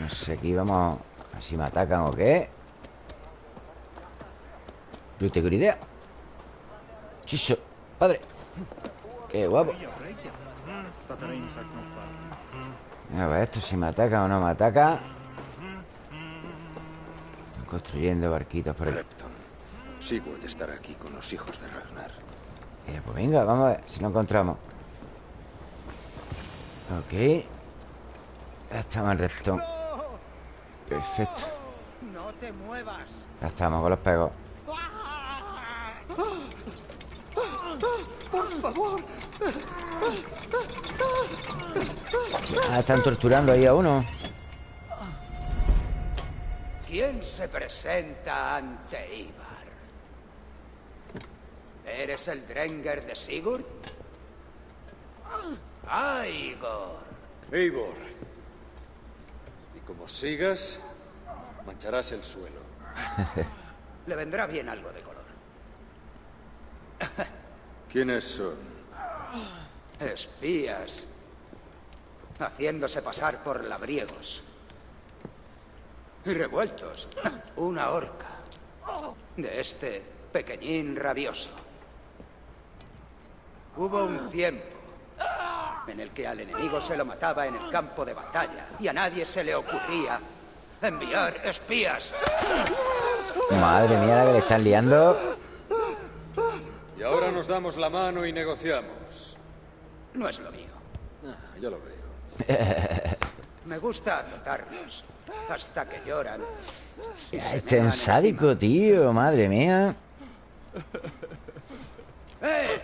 No sé, aquí vamos A ver si me atacan o qué. No tengo ni idea. Chiso, padre. Qué guapo. A ver esto si me ataca o no me ataca. Construyendo barquitos por. Repton. Sigurd estará aquí con los hijos de Ragnar. Eh, pues venga, vamos a ver si lo encontramos. Ok. Ya estamos en Repton Perfecto No te muevas. Ya estamos con los pegos Por favor. Ah, están torturando ahí a uno ¿Quién se presenta ante Ivar? ¿Eres el Drenger de Sigurd? ¡Ah, Igor! Eivor. Como sigas, mancharás el suelo. [laughs] Le vendrá bien algo de color. [laughs] ¿Quiénes son? Espías. Haciéndose pasar por labriegos. Y revueltos. Una horca. De este pequeñín rabioso. Hubo un tiempo en el que al enemigo se lo mataba en el campo de batalla y a nadie se le ocurría enviar espías. Madre mía la que le están liando Y ahora nos damos la mano y negociamos. No es lo mío. Ah, ya lo veo. [laughs] Me gusta azotarlos hasta que lloran. Este es sádico, tío Madre mía ¡Eh!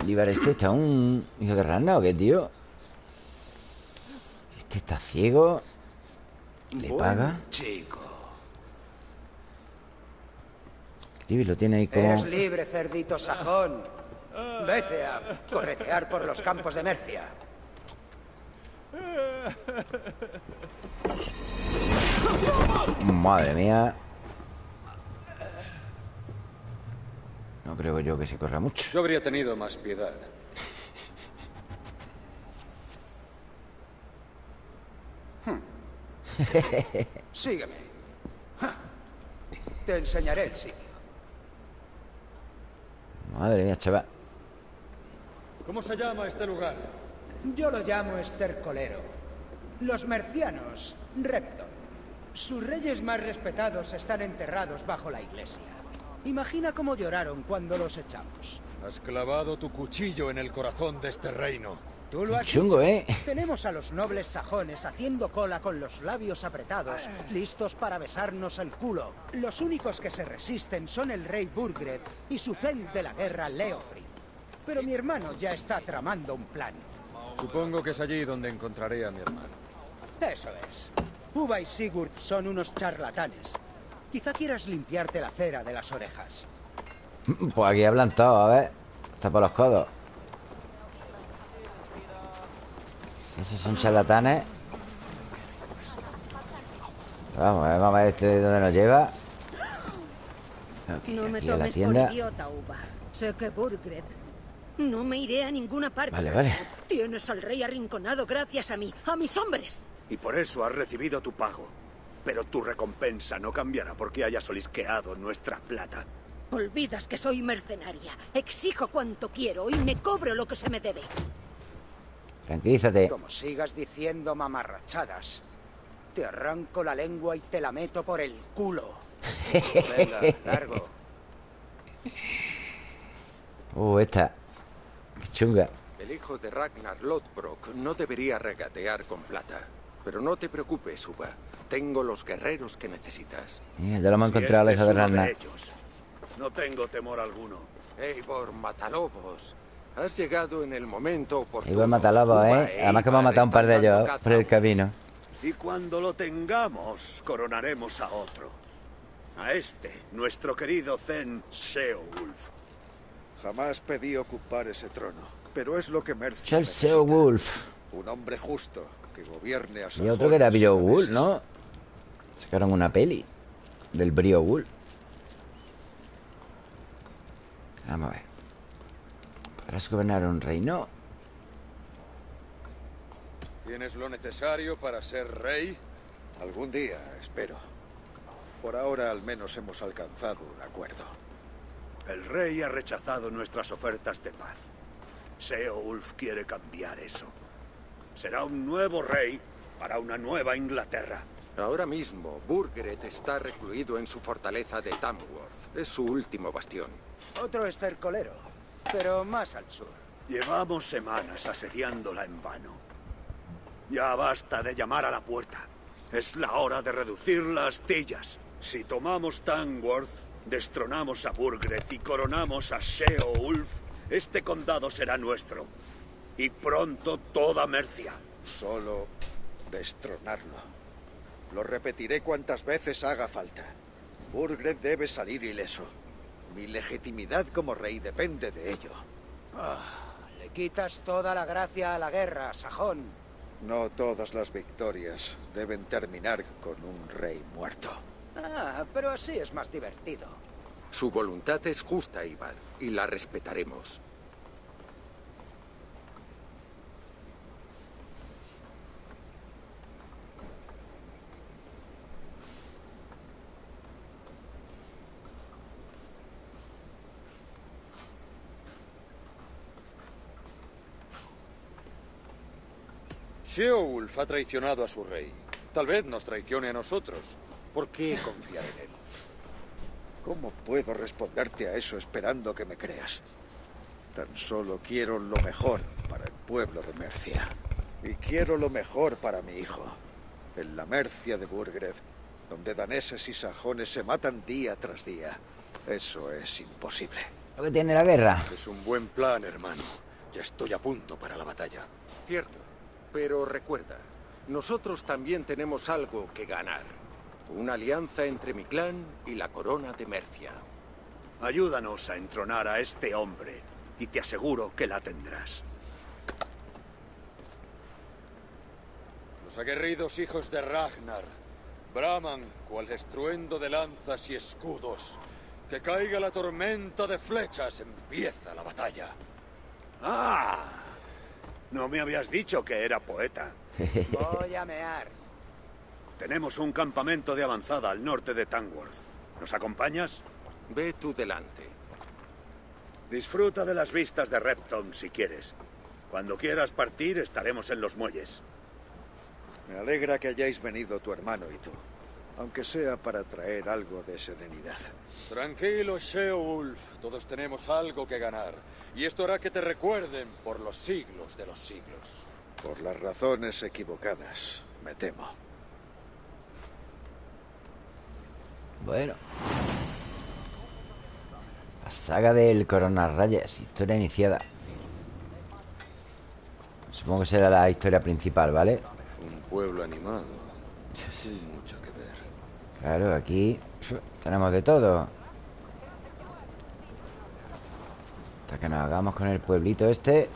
El Ibar este está un hijo de rana o qué, tío Este está ciego Le Buen paga chico. Tío, lo tiene ahí como Eres libre, cerdito sajón. Vete a corretear por los campos de Mercia. Madre mía No creo yo que se corra mucho Yo habría tenido más piedad. [laughs] Sígueme. Te enseñaré el sitio. Madre mía, chaval ¿Cómo se llama este lugar? Yo lo llamo estercolero. Los mercianos, Repton. Sus reyes más respetados están enterrados bajo la iglesia. Imagina cómo lloraron cuando los echamos. Has clavado tu cuchillo en el corazón de este reino. Tú lo has Chungo. ¿eh? Tenemos a los nobles sajones haciendo cola con los labios apretados, listos para besarnos el culo. Los únicos que se resisten son el rey Burgred y su cel de la guerra, Leofrid. Pero mi hermano ya está tramando un plan. Supongo que es allí donde encontraré a mi hermano. Eso es. Uva y Sigurd son unos charlatanes. Quizá quieras limpiarte la cera de las orejas. Pues aquí hablan todos, a ver Está por los codos Si esos son charlatanes Vamos a ver, vamos a ver este dónde nos lleva No me aquí a la tomes tienda por idiota, Uva. Sé que Burgred. No me iré a ninguna parte. Vale, vale. Tienes al rey arrinconado gracias a mí, a mis hombres. Y por eso has recibido tu pago. Pero tu recompensa no cambiará porque hayas olisqueado nuestra plata. Olvidas que soy mercenaria. Exijo cuanto quiero y me cobro lo que se me debe. Tranquilízate Como sigas diciendo mamarrachadas, te arranco la lengua y te la meto por el culo. [laughs] Venga, largo. Uh, esta Qué chunga El hijo de Ragnar Lodbrok no debería regatear con plata. Pero no te preocupes, Uba. Tengo los guerreros que necesitas. Mira, ya lo hemos Si encontrado a la este hija de ellos, No tengo temor alguno. Eivor Matalobos, has llegado en el momento oportuno. Igual Matalobos, ¿eh? Además que hemos Ivar matado un par de ellos por el camino. Y cuando lo tengamos, coronaremos a otro. A este, nuestro querido Zen Seowulf. Jamás pedí ocupar ese trono, pero es lo que necesita. Seowulf. Un hombre justo que gobierne a Y otro que era Beowulf. ¿no? Sacaron una peli del Beowulf. Vamos a ver. ¿Podrás gobernar un reino? ¿Tienes lo necesario para ser rey? Algún día, espero. Por ahora al menos hemos alcanzado un acuerdo. El rey ha rechazado nuestras ofertas de paz. Seowulf quiere cambiar eso. Será un nuevo rey para una nueva Inglaterra. Ahora mismo, Burgred está recluido en su fortaleza de Tamworth. Es su último bastión. Otro estercolero, pero más al sur. Llevamos semanas asediándola en vano. Ya basta de llamar a la puerta. Es la hora de reducir las astillas. Si tomamos Tamworth, destronamos a Burgred y coronamos a Seowulf, este condado será nuestro. Y pronto toda Mercia. Solo destronarlo. Lo repetiré cuantas veces haga falta. Burgred debe salir ileso. Mi legitimidad como rey depende de ello. Ah, le quitas toda la gracia a la guerra, sajón. No todas las victorias deben terminar con un rey muerto. Ah, pero así es más divertido. Su voluntad es justa, Ivar, y la respetaremos. Sheowulf ha traicionado a su rey. Tal vez nos traicione a nosotros. ¿Por qué confiar en él? ¿Cómo puedo responderte a eso esperando que me creas? Tan solo quiero lo mejor para el pueblo de Mercia. Y quiero lo mejor para mi hijo. En la Mercia de Burgred, donde daneses y sajones se matan día tras día. Eso es imposible. Lo que tiene la guerra. Es un buen plan, hermano. Ya estoy a punto para la batalla. Cierto. Pero recuerda, nosotros también tenemos algo que ganar. Una alianza entre mi clan y la corona de Mercia. Ayúdanos a entronar a este hombre y te aseguro que la tendrás. Los aguerridos hijos de Ragnar braman cual estruendo de lanzas y escudos. Que caiga la tormenta de flechas, empieza la batalla. ¡Ah! No me habías dicho que era poeta. [laughs] Voy a mear. Tenemos un campamento de avanzada al norte de Tamworth. ¿Nos acompañas? Ve tú delante. Disfruta de las vistas de Repton si quieres. Cuando quieras partir estaremos en los muelles. Me alegra que hayáis venido tu hermano y tú, aunque sea para traer algo de serenidad. Tranquilo, Sheowulf. Todos tenemos algo que ganar. Y esto hará que te recuerden por los siglos de los siglos. Por las razones equivocadas, me temo. Bueno. La saga del Corona Rayas, historia iniciada. Supongo que será la historia principal, ¿vale? Un pueblo animado. Ver. [laughs] Claro, aquí tenemos de todo. Hasta que nos hagamos con el pueblito este.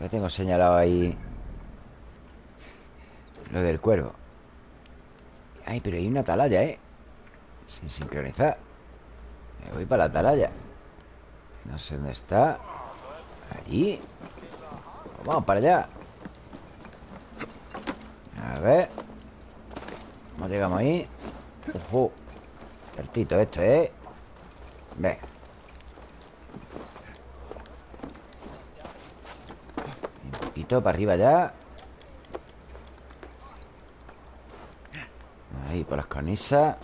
Ya tengo señalado ahí lo del cuervo. Ay, pero hay una atalaya, ¿eh? Sin sincronizar. Me voy para la atalaya. No sé dónde está. Allí. Vamos para allá. A ver. ¿Cómo llegamos ahí? Ojo. Esto, ¿eh? Venga. Un poquito para arriba ya. Ahí, por las cornisas.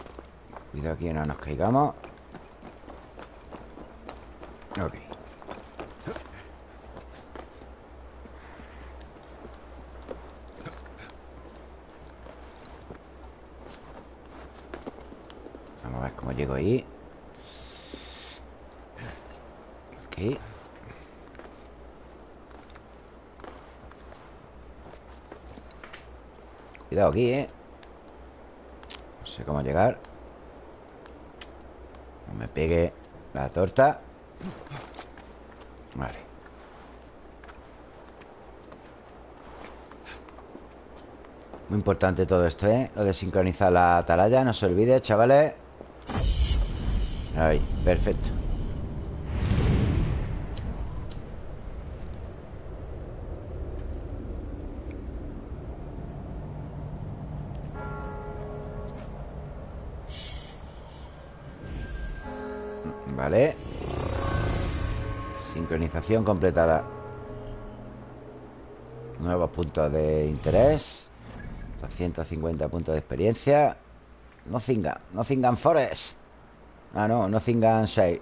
Cuidado aquí, no nos caigamos. Ok. Llego ahí. Aquí Cuidado aquí, ¿eh? No sé cómo llegar. No me pegue la torta. Vale. Muy importante todo esto, ¿eh? Lo de sincronizar la atalaya No se olvide, chavales Perfecto. Vale. Sincronización completada. Nuevos puntos de interés. 250 puntos de experiencia. No cingan, no cingan Forest Ah, no, no cingan 6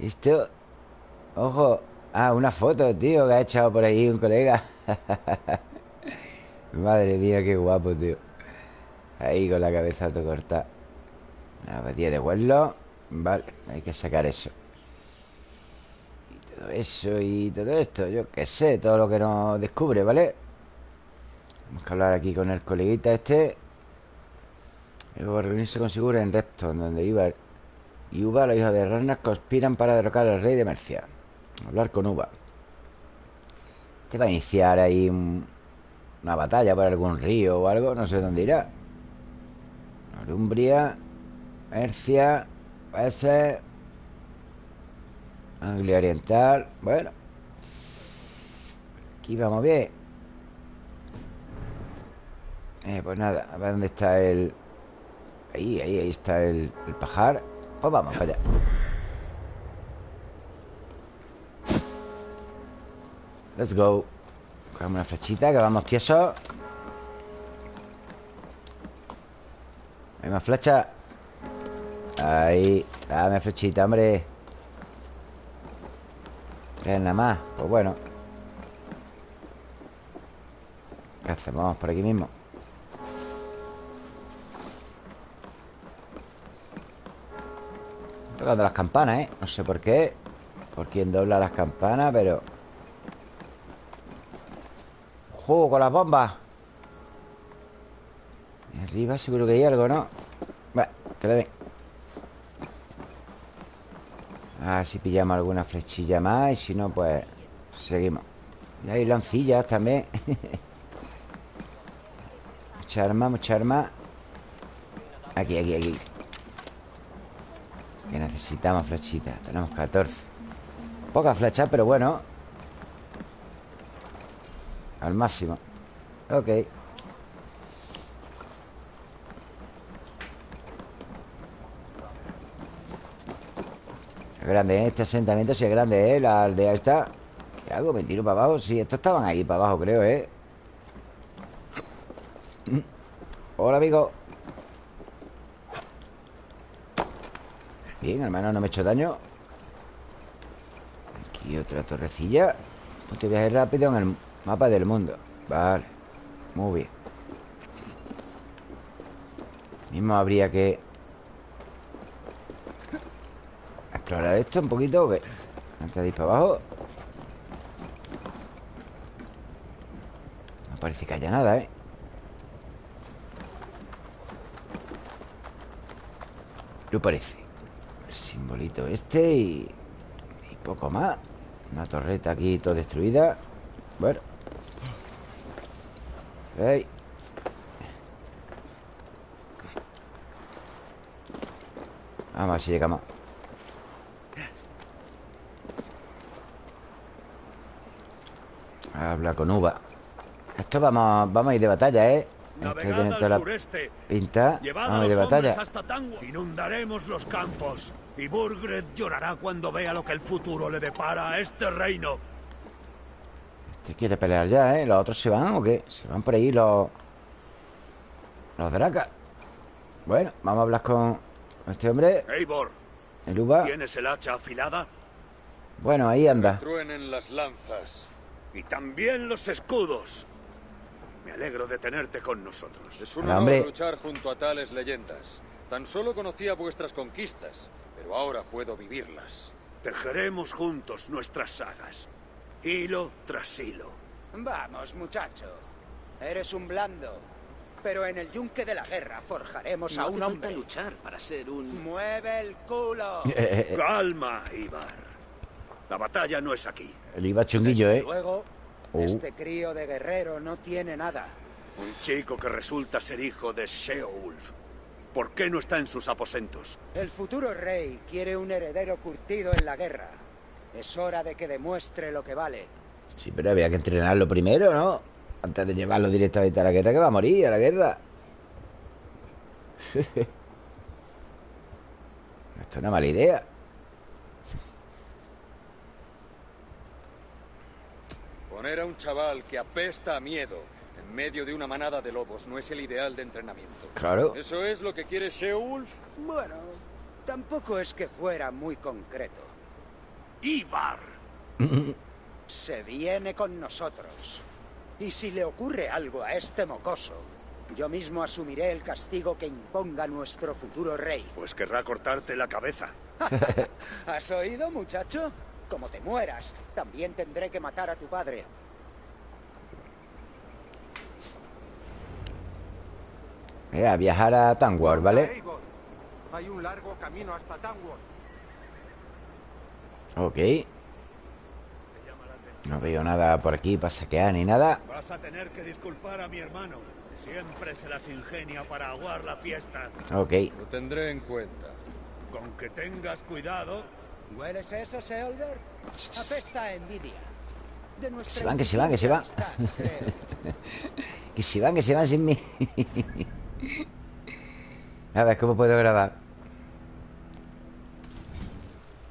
Esto Ojo. Ah, una foto, tío, que ha echado por ahí un colega. [laughs] Madre mía, qué guapo, tío. Ahí con la cabeza todo cortada La batida de vuelo Vale, hay que sacar eso. Y todo eso y todo esto Yo qué sé, todo lo que nos descubre, ¿vale? Vamos a hablar aquí con el coleguita este Luego reunirse con Sigurd en Repton Donde Ibar y Uva, los hijos de Ragnar Conspiran para derrocar al rey de Mercia Hablar con Uva Te va a iniciar ahí un- una batalla por algún río o algo No sé dónde irá. Norumbria Mercia ser Anglia Oriental Bueno. Aquí vamos bien. Eh, Pues nada, a ver dónde está el Ahí, ahí, ahí está el, pajar. Pues vamos para allá. Let's go. Cogemos una flechita que vamos tiesos Hay más flecha. Ahí Dame flechita, hombre. Tres nada más. Pues bueno. ¿Qué hacemos? Por aquí mismo Tocando las campanas, ¿eh? No sé por qué Por quién dobla las campanas, pero ¡Juego con las bombas! Arriba seguro que hay algo, ¿no? Bueno, que le den A ver si pillamos alguna flechilla más Y si no, pues Seguimos Y hay lancillas también [laughs] Mucha arma, mucha arma Aquí, aquí, aquí Que necesitamos flechitas Tenemos 14 Pocas flechas, pero bueno Al máximo Ok grande, ¿eh? Este asentamiento sí es grande, ¿eh? La aldea esta ¿Qué hago? ¿Me tiro para abajo? Sí, estos estaban ahí para abajo, creo, ¿eh? Hola, amigo Bien, al menos no me he hecho daño. Aquí otra torrecilla. Punto de viaje rápido en el mapa del mundo. Vale Muy bien. Mismo habría que Explorar esto un poquito. Antes de ir para abajo. No parece que haya nada, ¿eh? No parece simbolito este y... Y poco más Una torreta aquí toda destruida Bueno Ey Vamos a ver si llegamos Habla con Uva Esto vamos, vamos a ir de batalla, ¿eh? Esto tiene toda la sureste. pinta Llevad Vamos a a ir de batalla. Inundaremos los campos. Y Burgred llorará cuando vea lo que el futuro le depara a este reino. Este quiere pelear ya, ¿eh? ¿Los otros se van o qué? Se van por ahí los... Los dracas Bueno, vamos a hablar con este hombre Eivor, El Uva ¿tienes el hacha afilada? Bueno, ahí anda Truenen las lanzas. Y también los escudos. Me alegro de tenerte con nosotros. Es un honor hombre. luchar junto a tales leyendas. Tan solo conocía vuestras conquistas, pero ahora puedo vivirlas. Tejeremos juntos nuestras sagas, hilo tras hilo. Vamos, muchacho. Eres un blando. Pero en el yunque de la guerra forjaremos No a un hombre. luchar para ser un... ¡Mueve el culo! Calma, Ibar. La batalla no es aquí. El iba chunguillo, ¿eh? Luego, Oh. este crío de guerrero no tiene nada. Un chico que resulta ser hijo de Sheolf. ¿Por qué no está en sus aposentos? El futuro rey quiere un heredero curtido en la guerra. Es hora de que demuestre lo que vale. Sí, pero había que entrenarlo primero, ¿no? Antes de llevarlo directamente a la guerra, que va a morir a la guerra. [laughs] Esto es una mala idea. Poner a un chaval que apesta a miedo en medio de una manada de lobos no es el ideal de entrenamiento. Claro. ¿Eso es lo que quiere Sheolf? Bueno, tampoco es que fuera muy concreto. Ibar. [laughs] Se viene con nosotros. Y si le ocurre algo a este mocoso, yo mismo asumiré el castigo que imponga nuestro futuro rey. Pues querrá cortarte la cabeza. [laughs] ¿Has oído, muchacho? Como te mueras, también tendré que matar a tu padre. Eh, a viajar a Tanwar, ¿vale? Hay un largo camino hasta Tamworth. Ok. No veo nada por aquí para saquear ni nada. Vas a tener que disculpar a mi hermano. Siempre se las ingenia para aguar la fiesta. Ok. Lo tendré en cuenta. Con que tengas cuidado. ¿Hueles eso, Seolver? Apesta envidia. De nuestra Se van, que se van, que se van. [laughs] que se van, que se van sin mí. A ver, ¿cómo puedo grabar?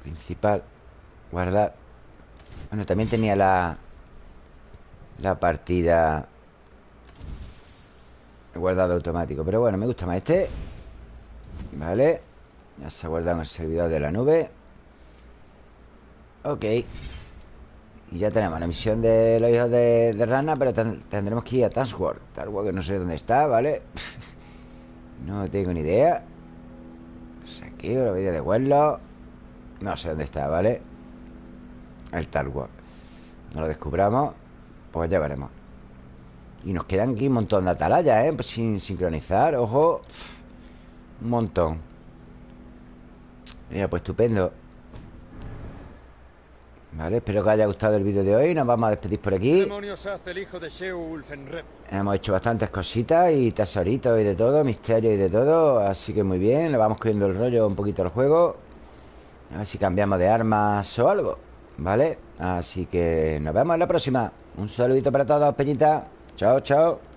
Principal. Guardar. Bueno, también tenía la... La partida... Guardado automático. Pero bueno, me gusta más este. Vale. Ya se ha guardado en el servidor de la nube. Ok. Y ya tenemos la misión de los hijos de, Rana, pero ten- tendremos que ir a Taskwork. Taskwork que no sé dónde está, ¿vale? [laughs] No tengo ni idea. Saqueo, la vida de Huerlo. No sé dónde está, ¿vale? El Taskwork. No lo descubramos. Pues ya veremos. Y nos quedan aquí un montón de atalayas, ¿eh? Pues sin sincronizar, ojo. Un montón. Mira, pues estupendo. Vale, espero que os haya gustado el vídeo de hoy. Nos vamos a despedir por ¿Qué aquí. hace el hijo de? Hemos hecho bastantes cositas y tesoritos y de todo, misterio y de todo. Así que muy bien, le vamos cogiendo el rollo un poquito al juego. A ver si cambiamos de armas o algo. ¿Vale? Así que nos vemos en la próxima. Un saludito para todos, Peñita. Chao, chao.